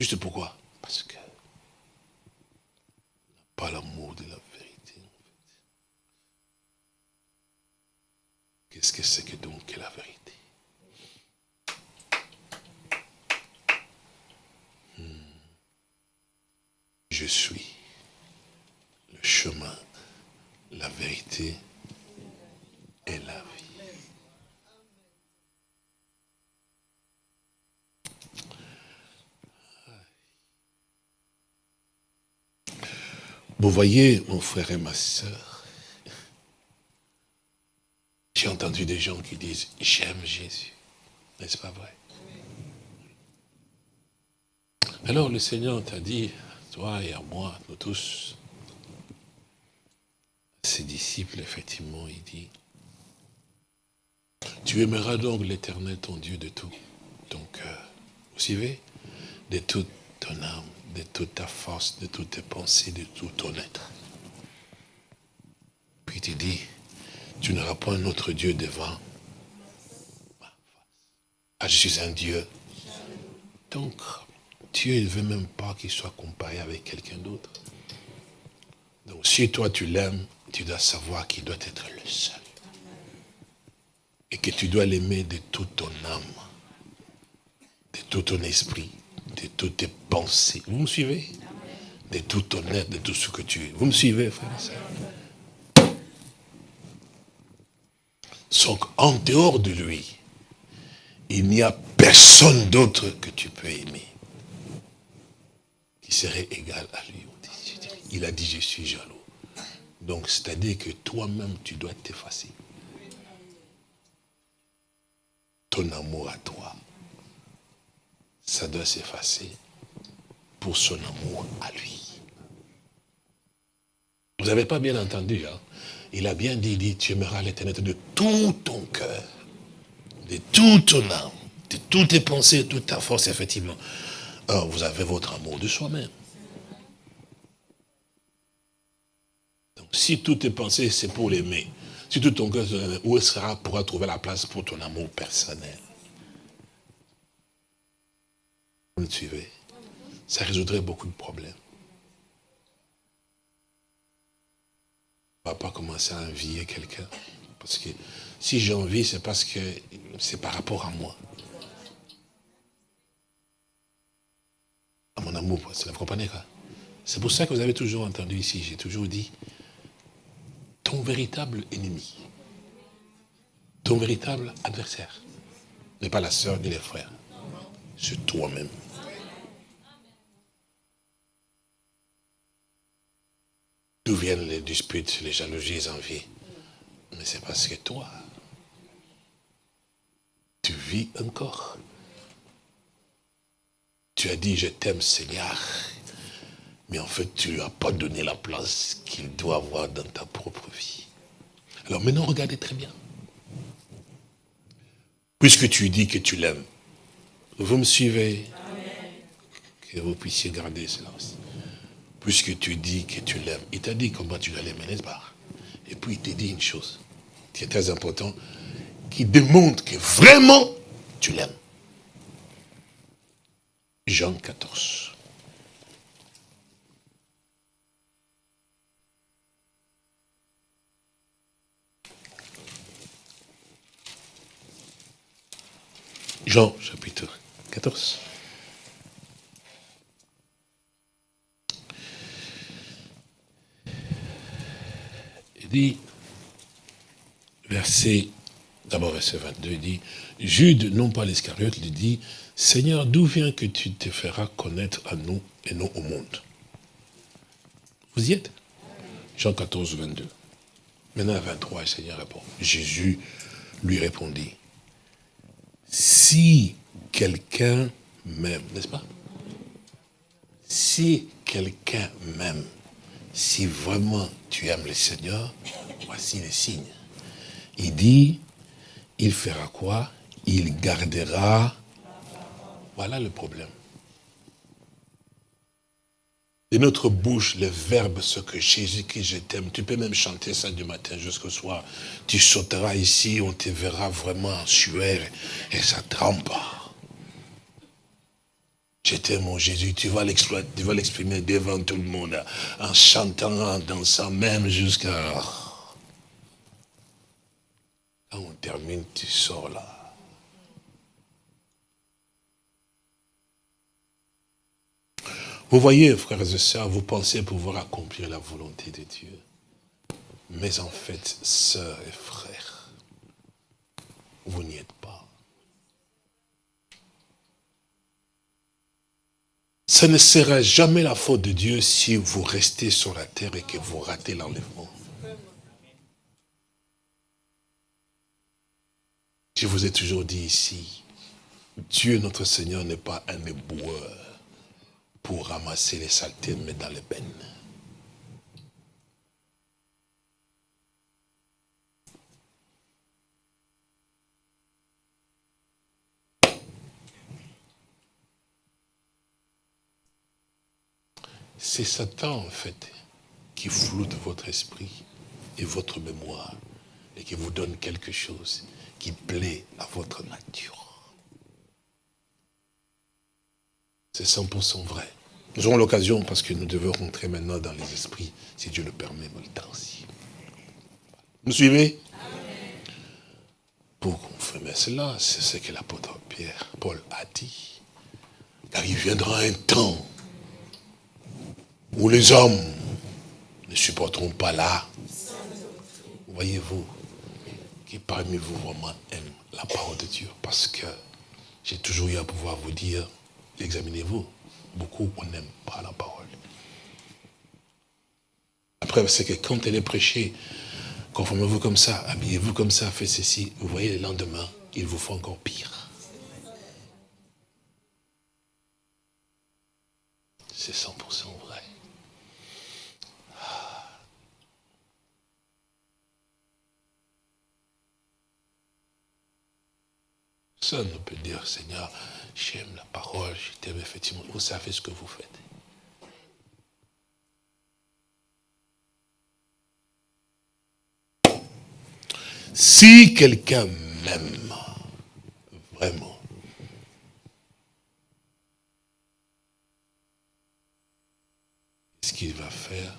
Juste pourquoi? Parce que pas l'amour de la vérité. Qu'est-ce que c'est que donc la vérité? Hmm. Je suis le chemin, la vérité et la vie. Vous voyez, mon frère et ma soeur, j'ai entendu des gens qui disent, j'aime Jésus. N'est-ce pas vrai? Alors le Seigneur t'a dit, toi et à moi, nous tous, ses disciples, effectivement, il dit, tu aimeras donc l'éternel, ton Dieu, de tout ton cœur. Vous suivez? De toute ton âme, de toute ta force, de toutes tes pensées, de tout ton être. Puis tu dis, tu n'auras pas un autre Dieu devant Ah, je suis un Dieu. Donc, Dieu ne veut même pas qu'il soit comparé avec quelqu'un d'autre. Donc, si toi tu l'aimes, tu dois savoir qu'il doit être le seul. Et que tu dois l'aimer de toute ton âme, de tout ton esprit, de toutes tes pensées. Vous me suivez? De tout ton être, de tout ce que tu es. Vous me suivez, frère Donc, en dehors de lui, il n'y a personne d'autre que tu peux aimer qui serait égal à lui. Il a dit, je suis jaloux. Donc, c'est-à-dire que toi-même, tu dois t'effacer. Ton amour à toi ça doit s'effacer pour son amour à lui. Vous n'avez pas bien entendu, hein? Il a bien dit, dit tu aimeras l'éternel de tout ton cœur, de toute ton âme, de toutes tes pensées, de toute ta force, effectivement. Alors, vous avez votre amour de soi-même. Donc, si toutes tes pensées, c'est pour l'aimer, si tout ton cœur, où sera, pourra trouver la place pour ton amour personnel Vous me suivez Ça résoudrait beaucoup de problèmes. On ne va pas commencer à envier quelqu'un. Parce que si j'envie, c'est parce que c'est par rapport à moi. À mon amour, vous comprenez quoi C'est pour ça que vous avez toujours entendu ici, j'ai toujours dit, ton véritable ennemi, ton véritable adversaire, n'est pas la sœur ni les frères, c'est toi-même. D'où viennent les disputes, les jalousies, les envies Mais c'est parce que toi, tu vis encore. Tu as dit, je t'aime Seigneur, mais en fait, tu lui as pas donné la place qu'il doit avoir dans ta propre vie. Alors maintenant, regardez très bien. Puisque tu dis que tu l'aimes, vous me suivez Que vous puissiez garder cela aussi puisque tu dis que tu l'aimes, il t'a dit comment tu dois l'aimer, n'est-ce pas? Et puis il t'a dit une chose qui est très importante, qui démontre que vraiment tu l'aimes. Jean 14. Jean chapitre 14. Dit, verset, d'abord verset 22, il dit, Jude, non pas l'Escariote, lui dit, Seigneur, d'où vient que tu te feras connaître à nous et non au monde? Vous y êtes? Jean 14, 22. Maintenant, à 23, le Seigneur répond. Jésus lui répondit, si quelqu'un m'aime, n'est-ce pas? Si quelqu'un m'aime, si vraiment tu aimes le Seigneur, voici les signes. Il dit, il fera quoi? Il gardera. Voilà le problème. De notre bouche, le verbe, ce que Jésus, qui je t'aime, tu peux même chanter ça du matin jusqu'au soir. Tu sauteras ici, on te verra vraiment en sueur et ça trempe. Je t'aime, mon Jésus, tu vas l'exprimer devant tout le monde, en chantant, en dansant, même jusqu'à... Quand on termine, tu sors là. Vous voyez, frères et sœurs, vous pensez pouvoir accomplir la volonté de Dieu. Mais en fait, sœurs et frères, vous n'y êtes pas. Ce ne sera jamais la faute de Dieu si vous restez sur la terre et que vous ratez l'enlèvement. Je vous ai toujours dit ici, Dieu notre Seigneur n'est pas un éboueur pour ramasser les saletés et mettre dans les peines. C'est Satan, en fait, qui floute votre esprit et votre mémoire et qui vous donne quelque chose qui plaît à votre nature. C'est 100% vrai. Nous aurons l'occasion, parce que nous devons rentrer maintenant dans les esprits, si Dieu le permet, le temps aussi. Vous suivez? Pour confirmer cela, c'est ce que l'apôtre Pierre, Paul a dit. Car il viendra un temps où les hommes ne supporteront pas là. Voyez-vous, qui parmi vous vraiment aiment la parole de Dieu? Parce que j'ai toujours eu à pouvoir vous dire, examinez-vous. Beaucoup, on n'aime pas la parole. Après, c'est que quand elle est prêchée, conformez-vous comme ça, habillez-vous comme ça, faites ceci, vous voyez, le lendemain, il vous faut encore pire. C'est 100% vrai. Personne ne peut dire, Seigneur, j'aime la parole, je t'aime effectivement. Vous savez ce que vous faites. Si quelqu'un m'aime, vraiment, ce qu'il va faire,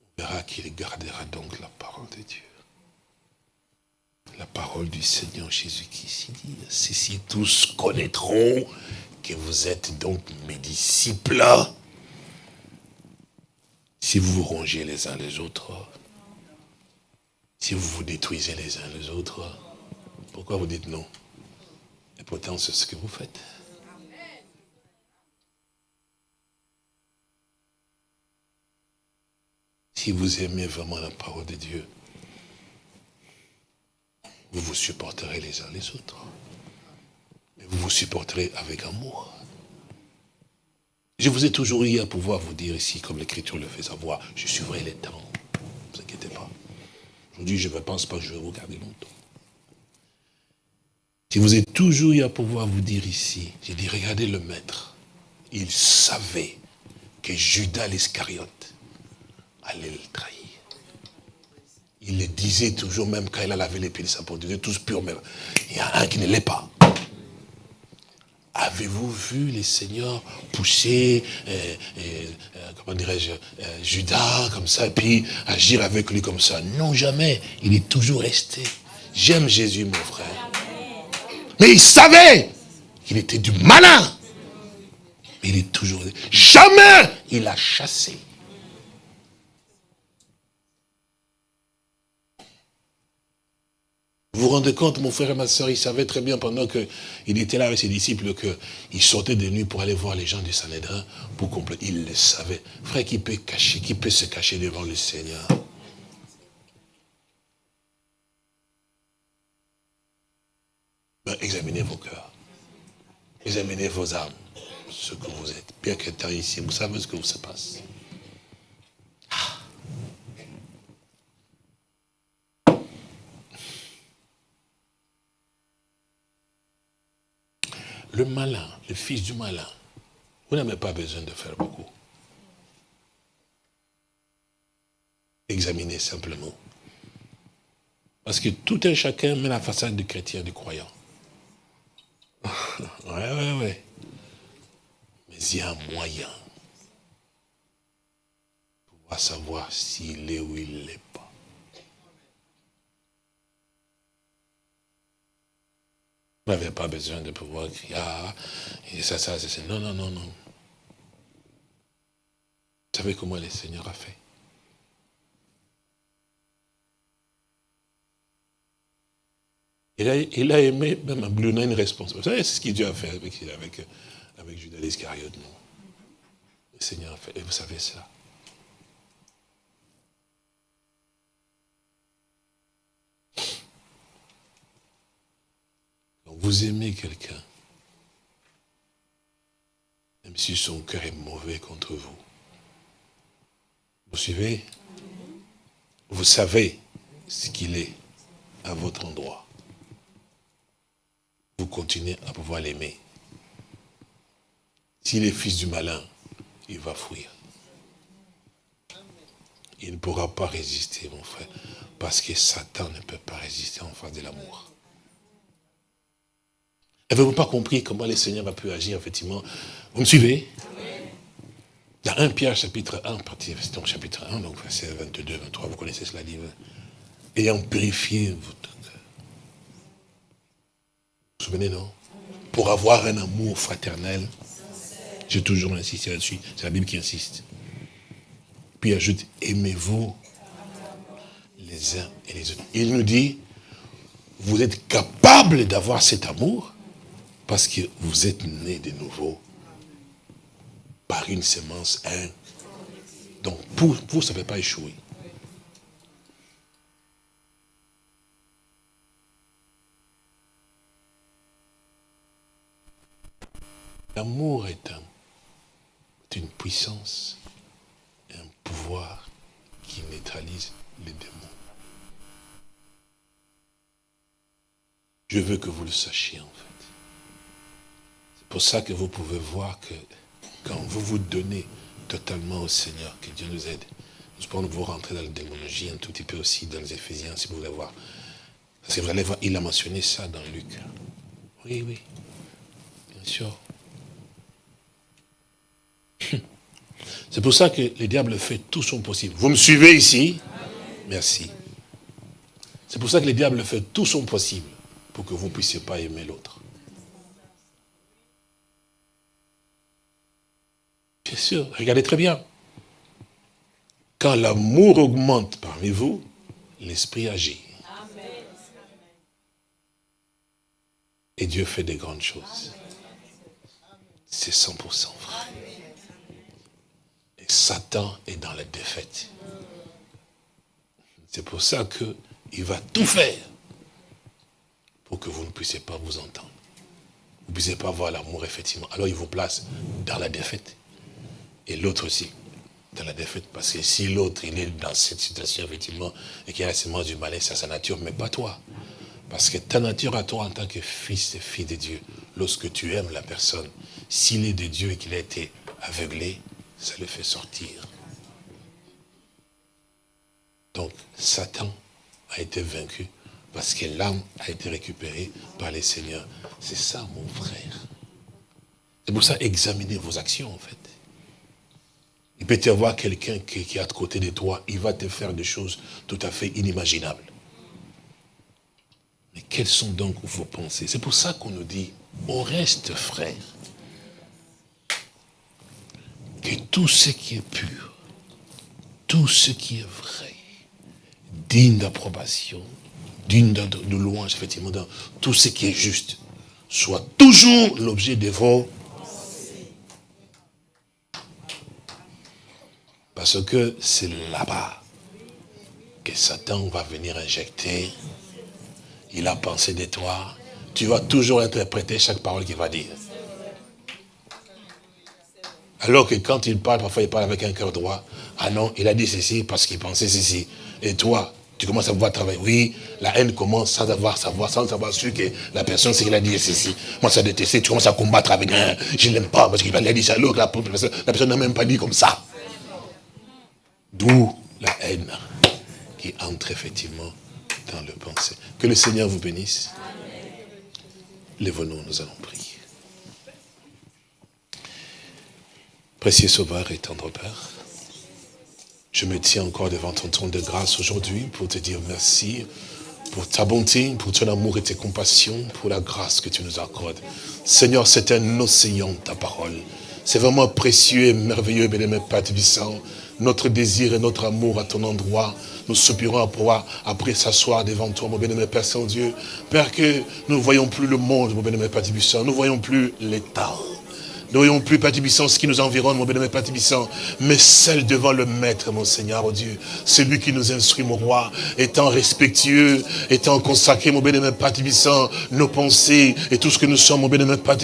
on verra qu'il gardera donc la parole de Dieu la parole du Seigneur Jésus qui s'y dit, si tous connaîtront que vous êtes donc mes disciples, si vous vous rongez les uns les autres, si vous vous détruisez les uns les autres, pourquoi vous dites non? Et pourtant, c'est ce que vous faites. Si vous aimez vraiment la parole de Dieu, vous vous supporterez les uns les autres. vous vous supporterez avec amour. Je vous ai toujours eu à pouvoir vous dire ici, comme l'Écriture le fait savoir, je suivrai les temps. Ne vous inquiétez pas. Aujourd'hui, je ne pense pas que je vais vous garder longtemps. Je vous ai toujours eu à pouvoir vous dire ici, j'ai dit, regardez le maître. Il savait que Judas l'Iscariote allait le trahir. Il le disait toujours, même quand il a lavé les pieds de sa porte, tous purs, mais il y a un qui ne l'est pas. Avez-vous vu les seigneurs pousser, euh, euh, comment dirais-je, Judas comme ça, et puis agir avec lui comme ça? Non, jamais. Il est toujours resté. J'aime Jésus, mon frère. Mais il savait qu'il était du malin. Mais il est toujours... Jamais il a chassé. Vous vous rendez compte, mon frère et ma soeur, il savait très bien pendant qu'il était là avec ses disciples qu'il sortait de nuit pour aller voir les gens du Sanhédrin pour compléter. Il le savait. Frère, qui peut cacher, qui peut se cacher devant le Seigneur? Ben, Examinez vos cœurs. Examinez vos âmes, ce que vous êtes. Bien qu'étant ici, vous savez ce que vous se passe. Le malin, le fils du malin, vous n'avez pas besoin de faire beaucoup. Examinez simplement. Parce que tout un chacun met la façade du chrétien, du croyant. [laughs] ouais, ouais, ouais. Mais il y a un moyen pour savoir s'il est ou il n'est pas. Vous n'avez pas besoin de pouvoir crier, ah, et ça, ça, c'est... Non, non, non, non. Vous savez comment le Seigneur a fait il a, il a aimé, même un Bluna, une responsabilité. Vous savez, c'est ce que Dieu a fait avec, avec, avec Judas l'Iscariote, non? Le Seigneur a fait, et vous savez ça. Vous aimez quelqu'un, même si son cœur est mauvais contre vous. Vous suivez? Vous savez ce qu'il est à votre endroit. Vous continuez à pouvoir l'aimer. S'il est fils du malin, il va fuir. Il ne pourra pas résister, mon frère, parce que Satan ne peut pas résister en face de l'amour. Avez-vous pas compris comment le Seigneur a pu agir, effectivement? Vous me suivez? Dans 1 Pierre, chapitre 1, partie, donc chapitre 1, donc verset 22, 23, vous connaissez cela, dit, ayant purifié votre cœur. Vous vous souvenez, non? Pour avoir un amour fraternel. J'ai toujours insisté là-dessus, c'est la Bible qui insiste. Puis ajoute, aimez-vous les uns et les autres. Il nous dit, vous êtes capables d'avoir cet amour parce que vous êtes né de nouveau par une semence un. Donc, vous, ça ne fait pas échouer. L'amour est, est une puissance, un pouvoir qui neutralise les démons. Je veux que vous le sachiez en fait. C'est pour ça que vous pouvez voir que quand vous vous donnez totalement au Seigneur, que Dieu nous aide, nous pouvons vous rentrer dans la démonologie un tout petit peu aussi dans les Éphésiens, si vous voulez voir. Parce que vous allez voir, il a mentionné ça dans Luc. Oui, oui, bien sûr. [laughs] C'est pour ça que le diable fait tout son possible. Vous me suivez ici? Merci. C'est pour ça que le diable fait tout son possible pour que vous ne puissiez pas aimer l'autre. Bien sûr, regardez très bien. Quand l'amour augmente parmi vous, l'esprit agit. Et Dieu fait des grandes choses. C'est 100% vrai. Et Satan est dans la défaite. C'est pour ça qu'il va tout faire pour que vous ne puissiez pas vous entendre. Vous ne puissiez pas avoir l'amour, effectivement. Alors il vous place dans la défaite et l'autre aussi dans la défaite. Parce que si l'autre, il est dans cette situation, effectivement, et qu'il a la semence du malin, c'est sa nature, mais pas toi. Parce que ta nature à toi, en tant que fils et fille de Dieu, lorsque tu aimes la personne, s'il est de Dieu et qu'il a été aveuglé, ça le fait sortir. Donc, Satan a été vaincu parce que l'âme a été récupérée par les seigneurs. C'est ça, mon frère. C'est pour ça, examinez vos actions, en fait. Il peut y avoir quelqu'un qui, est à côté de toi, il va te faire des choses tout à fait inimaginables. Mais quelles sont donc vos pensées? C'est pour ça qu'on nous dit, on reste frère. Que tout ce qui est pur, tout ce qui est vrai, digne d'approbation, digne de, louange, effectivement, tout ce qui est juste, soit toujours l'objet de vos Parce que c'est là-bas que Satan va venir injecter. Il a pensé de toi. Tu vas toujours interpréter chaque parole qu'il va dire. Alors que quand il parle, parfois il parle avec un cœur droit. Ah non, il a dit ceci parce qu'il pensait ceci. Et toi, tu commences à voir travailler. Oui, la haine commence sans avoir savoir, sans avoir su que la personne, c'est qu'il a dit ceci. Moi, ça détesté, tu commences à combattre avec un, je l'aime pas parce qu'il a dit ça, alors la personne n'a même pas dit comme ça. D'où la haine qui entre effectivement dans le pensée. Que le Seigneur vous bénisse. Lève-nous, nous allons prier. Précieux Sauveur et tendre Père, je me tiens encore devant ton trône de grâce aujourd'hui pour te dire merci pour ta bonté, pour ton amour et tes compassions, pour la grâce que tu nous accordes. Seigneur, c'est un océan, ta parole. C'est vraiment précieux et merveilleux, bien-aimé Père Tibissant notre désir et notre amour à ton endroit. Nous soupirons à pouvoir après s'asseoir devant toi, mon bien-aimé Père Saint-Dieu. Père, que nous ne voyons plus le monde, mon bien-aimé Père Nous ne voyons plus l'État. Nous ne voyons plus, Père ce qui nous environne, mon bien-aimé Père mais celle devant le Maître, mon Seigneur, oh Dieu. Celui qui nous instruit, mon roi, étant respectueux, étant consacré, mon bien-aimé Père nos pensées et tout ce que nous sommes, mon bien-aimé Père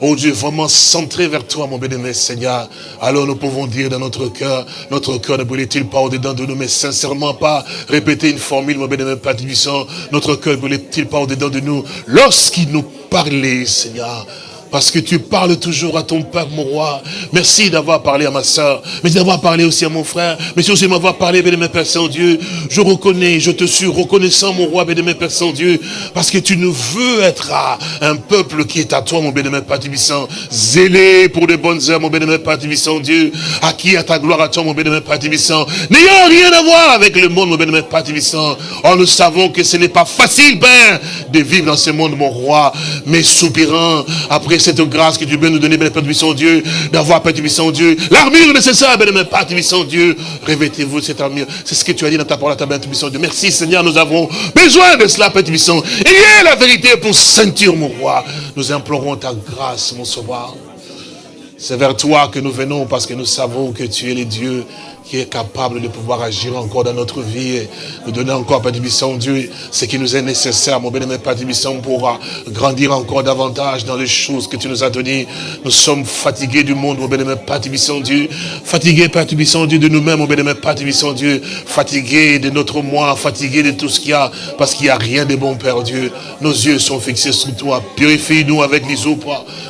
oh Dieu, vraiment centré vers toi, mon bien-aimé Seigneur. Alors nous pouvons dire dans notre cœur, notre cœur ne brûlait-il pas au-dedans de nous, mais sincèrement pas répéter une formule, mon bien-aimé Père notre cœur ne brûlait-il pas au-dedans de nous, lorsqu'il nous parlait, Seigneur, parce que tu parles toujours à ton peuple, mon roi. Merci d'avoir parlé à ma soeur. Merci d'avoir parlé aussi à mon frère. Merci aussi d'avoir parlé, béni Père Saint-Dieu. Je reconnais, je te suis reconnaissant, mon roi, béni Père Saint-Dieu. Parce que tu nous veux être un peuple qui est à toi, mon béni Père Tibissant. Zélé pour de bonnes œuvres, mon béni Père Tibissant, Dieu. Acquis à ta gloire à toi, mon béni Père Tibissant. N'ayant rien à voir avec le monde, mon béni Père Tibissant. Oh, nous savons que ce n'est pas facile, Père, de vivre dans ce monde, mon roi. Mais soupirant après cette grâce que tu veux nous donner, Père Tibissant Dieu, d'avoir, Père Tibissant Dieu, l'armure nécessaire, Père Père Tibissant Dieu, revêtez-vous cette armure. C'est ce que tu as dit dans ta parole, Père Tibissant Dieu. Merci Seigneur, nous avons besoin de cela, Père Tibissant. Ayez la vérité pour ceinture, mon roi. Nous implorons ta grâce, mon sauveur. C'est vers toi que nous venons parce que nous savons que tu es le Dieu qui est capable de pouvoir agir encore dans notre vie et nous donner encore, Père Dieu, ce qui nous est nécessaire, mon bien-aimé Père pour euh, grandir encore davantage dans les choses que tu nous as données. Nous sommes fatigués du monde, mon bien-aimé Père Dieu, fatigués, Père Dieu, de nous-mêmes, mon bien-aimé Père Dieu, fatigués de notre moi, fatigués de tout ce qu'il y a, parce qu'il n'y a rien de bon, Père Dieu. Nos yeux sont fixés sur toi. Purifie-nous avec les eaux,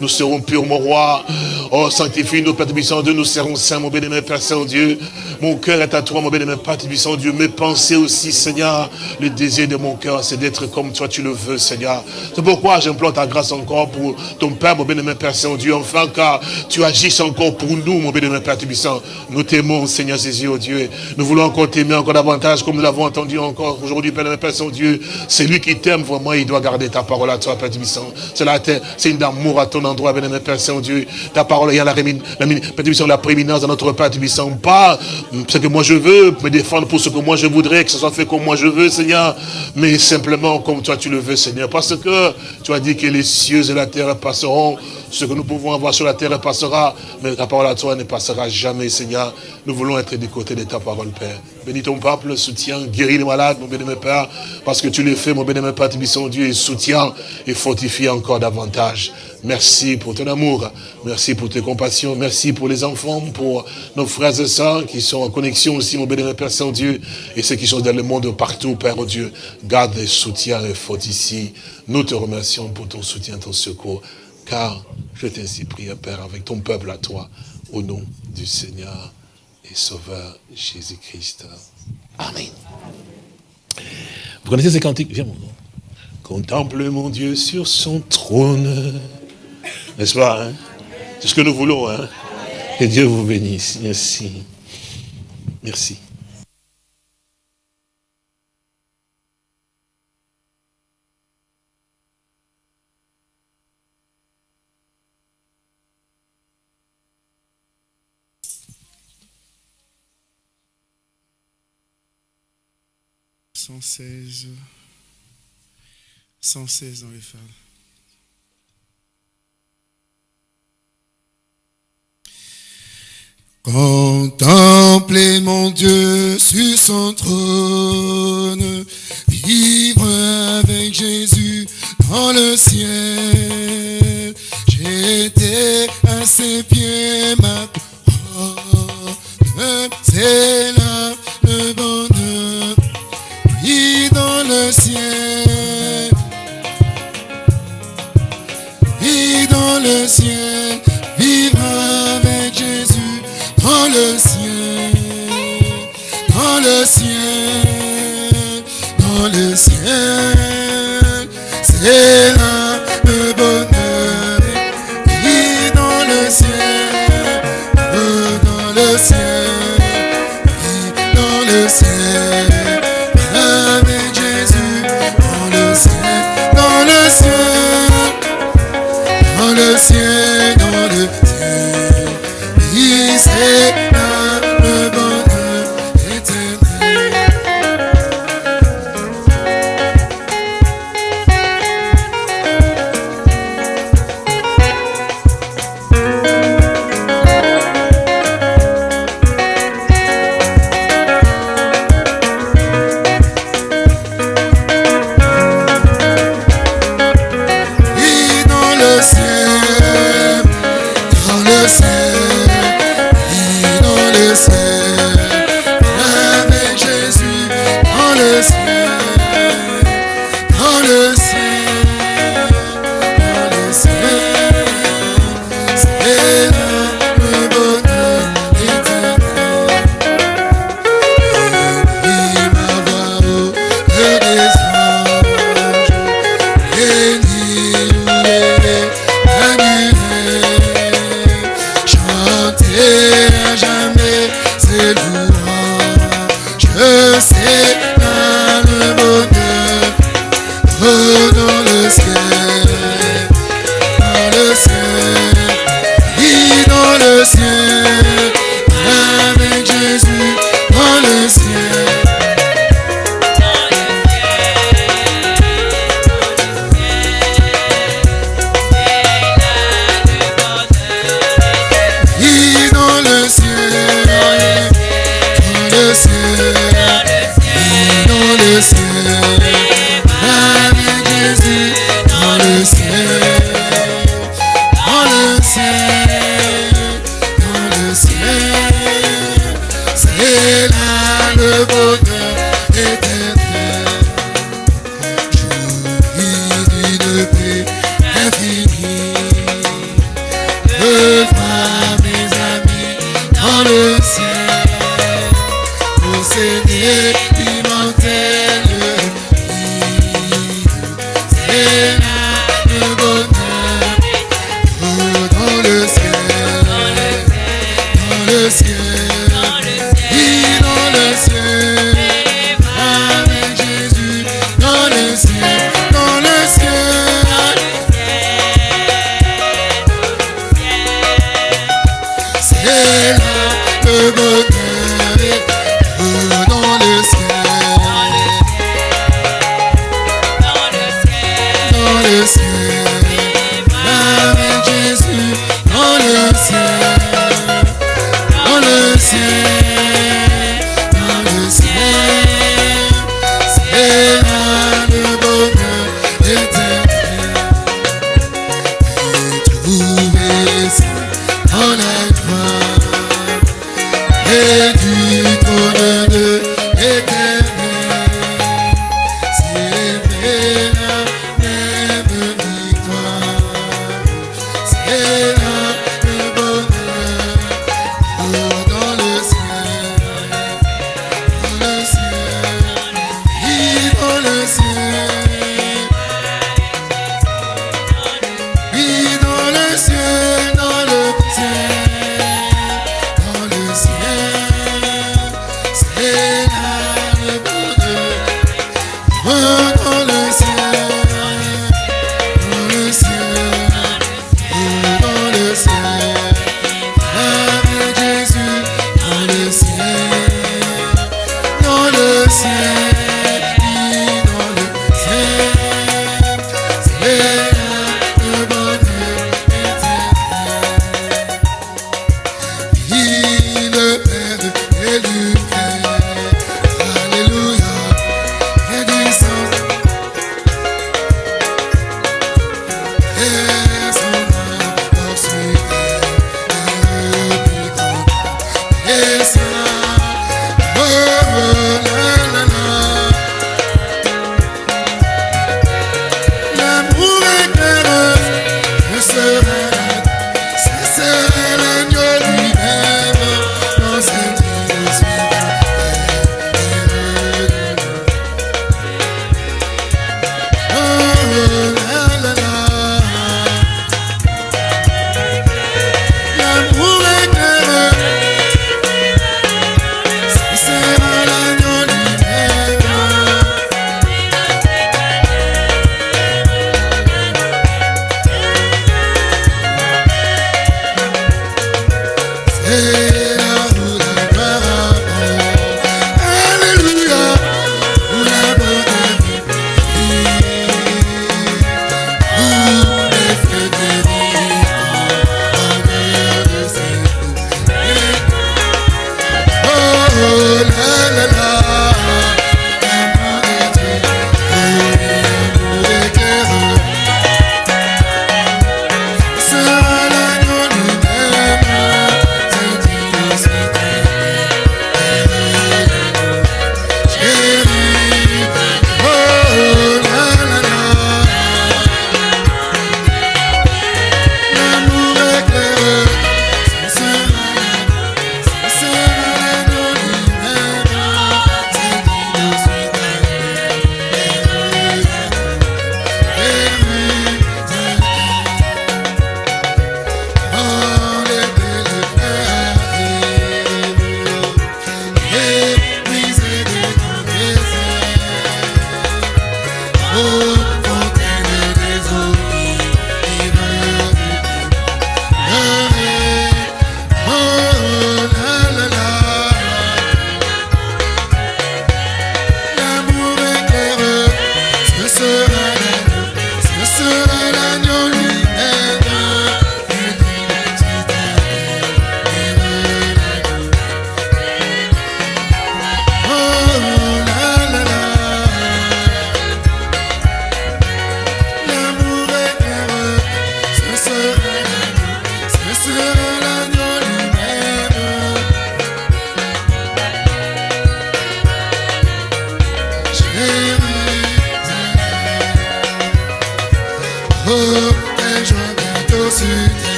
nous serons purs, mon roi. Oh, sanctifie-nous, Père Dieu, nous serons saints, mon bien-aimé Père Saint-Dieu. Mon cœur est à toi, mon bien-aimé Père Tibissant Dieu. Mes pensées aussi, Seigneur. Le désir de mon cœur, c'est d'être comme toi, tu le veux, Seigneur. C'est pourquoi j'implore ta grâce encore pour ton Père, mon bien-aimé Père Saint-Dieu. Enfin, car tu agisses encore pour nous, mon bien-aimé Père Tibissant. Nous t'aimons, Seigneur Jésus, oh Dieu. Nous voulons encore t'aimer encore davantage, comme nous l'avons entendu encore aujourd'hui, Père, Père Saint-Dieu. C'est lui qui t'aime, vraiment, il doit garder ta parole à toi, Père Tibissant. C'est une d'amour à ton endroit, bien-aimé Père Saint-Dieu. Ta parole, il la, la prééminence dans notre Père Tibissant. Pas ce que moi je veux, me défendre pour ce que moi je voudrais, que ce soit fait comme moi je veux, Seigneur, mais simplement comme toi tu le veux, Seigneur, parce que tu as dit que les cieux et la terre passeront, ce que nous pouvons avoir sur la terre passera, mais ta parole à toi ne passera jamais, Seigneur. Nous voulons être du côté de ta parole, Père. Bénis ton peuple, soutiens, guéris les malades, mon béni, Père, parce que tu le fais, mon béni, Père, son Dieu, et soutiens et fortifie encore davantage. Merci pour ton amour, merci pour tes compassions, merci pour les enfants, pour nos frères et sœurs qui sont en connexion aussi, mon béni, Père Saint-Dieu, et ceux qui sont dans le monde partout, Père oh Dieu. Garde et soutiens et fortifie. Nous te remercions pour ton soutien, ton secours car je t'ai prié, Père, avec ton peuple à toi, au nom du Seigneur et Sauveur Jésus-Christ. Amen. Vous connaissez ces cantiques? Viens, mon nom. Contemple mon Dieu sur son trône. N'est-ce pas? Hein? C'est ce que nous voulons. Hein? Que Dieu vous bénisse. Merci. Merci. 116, 116 dans les femmes. Contempler mon Dieu sur son trône, vivre avec Jésus dans le ciel. J'étais à ses pieds, ma Yeah.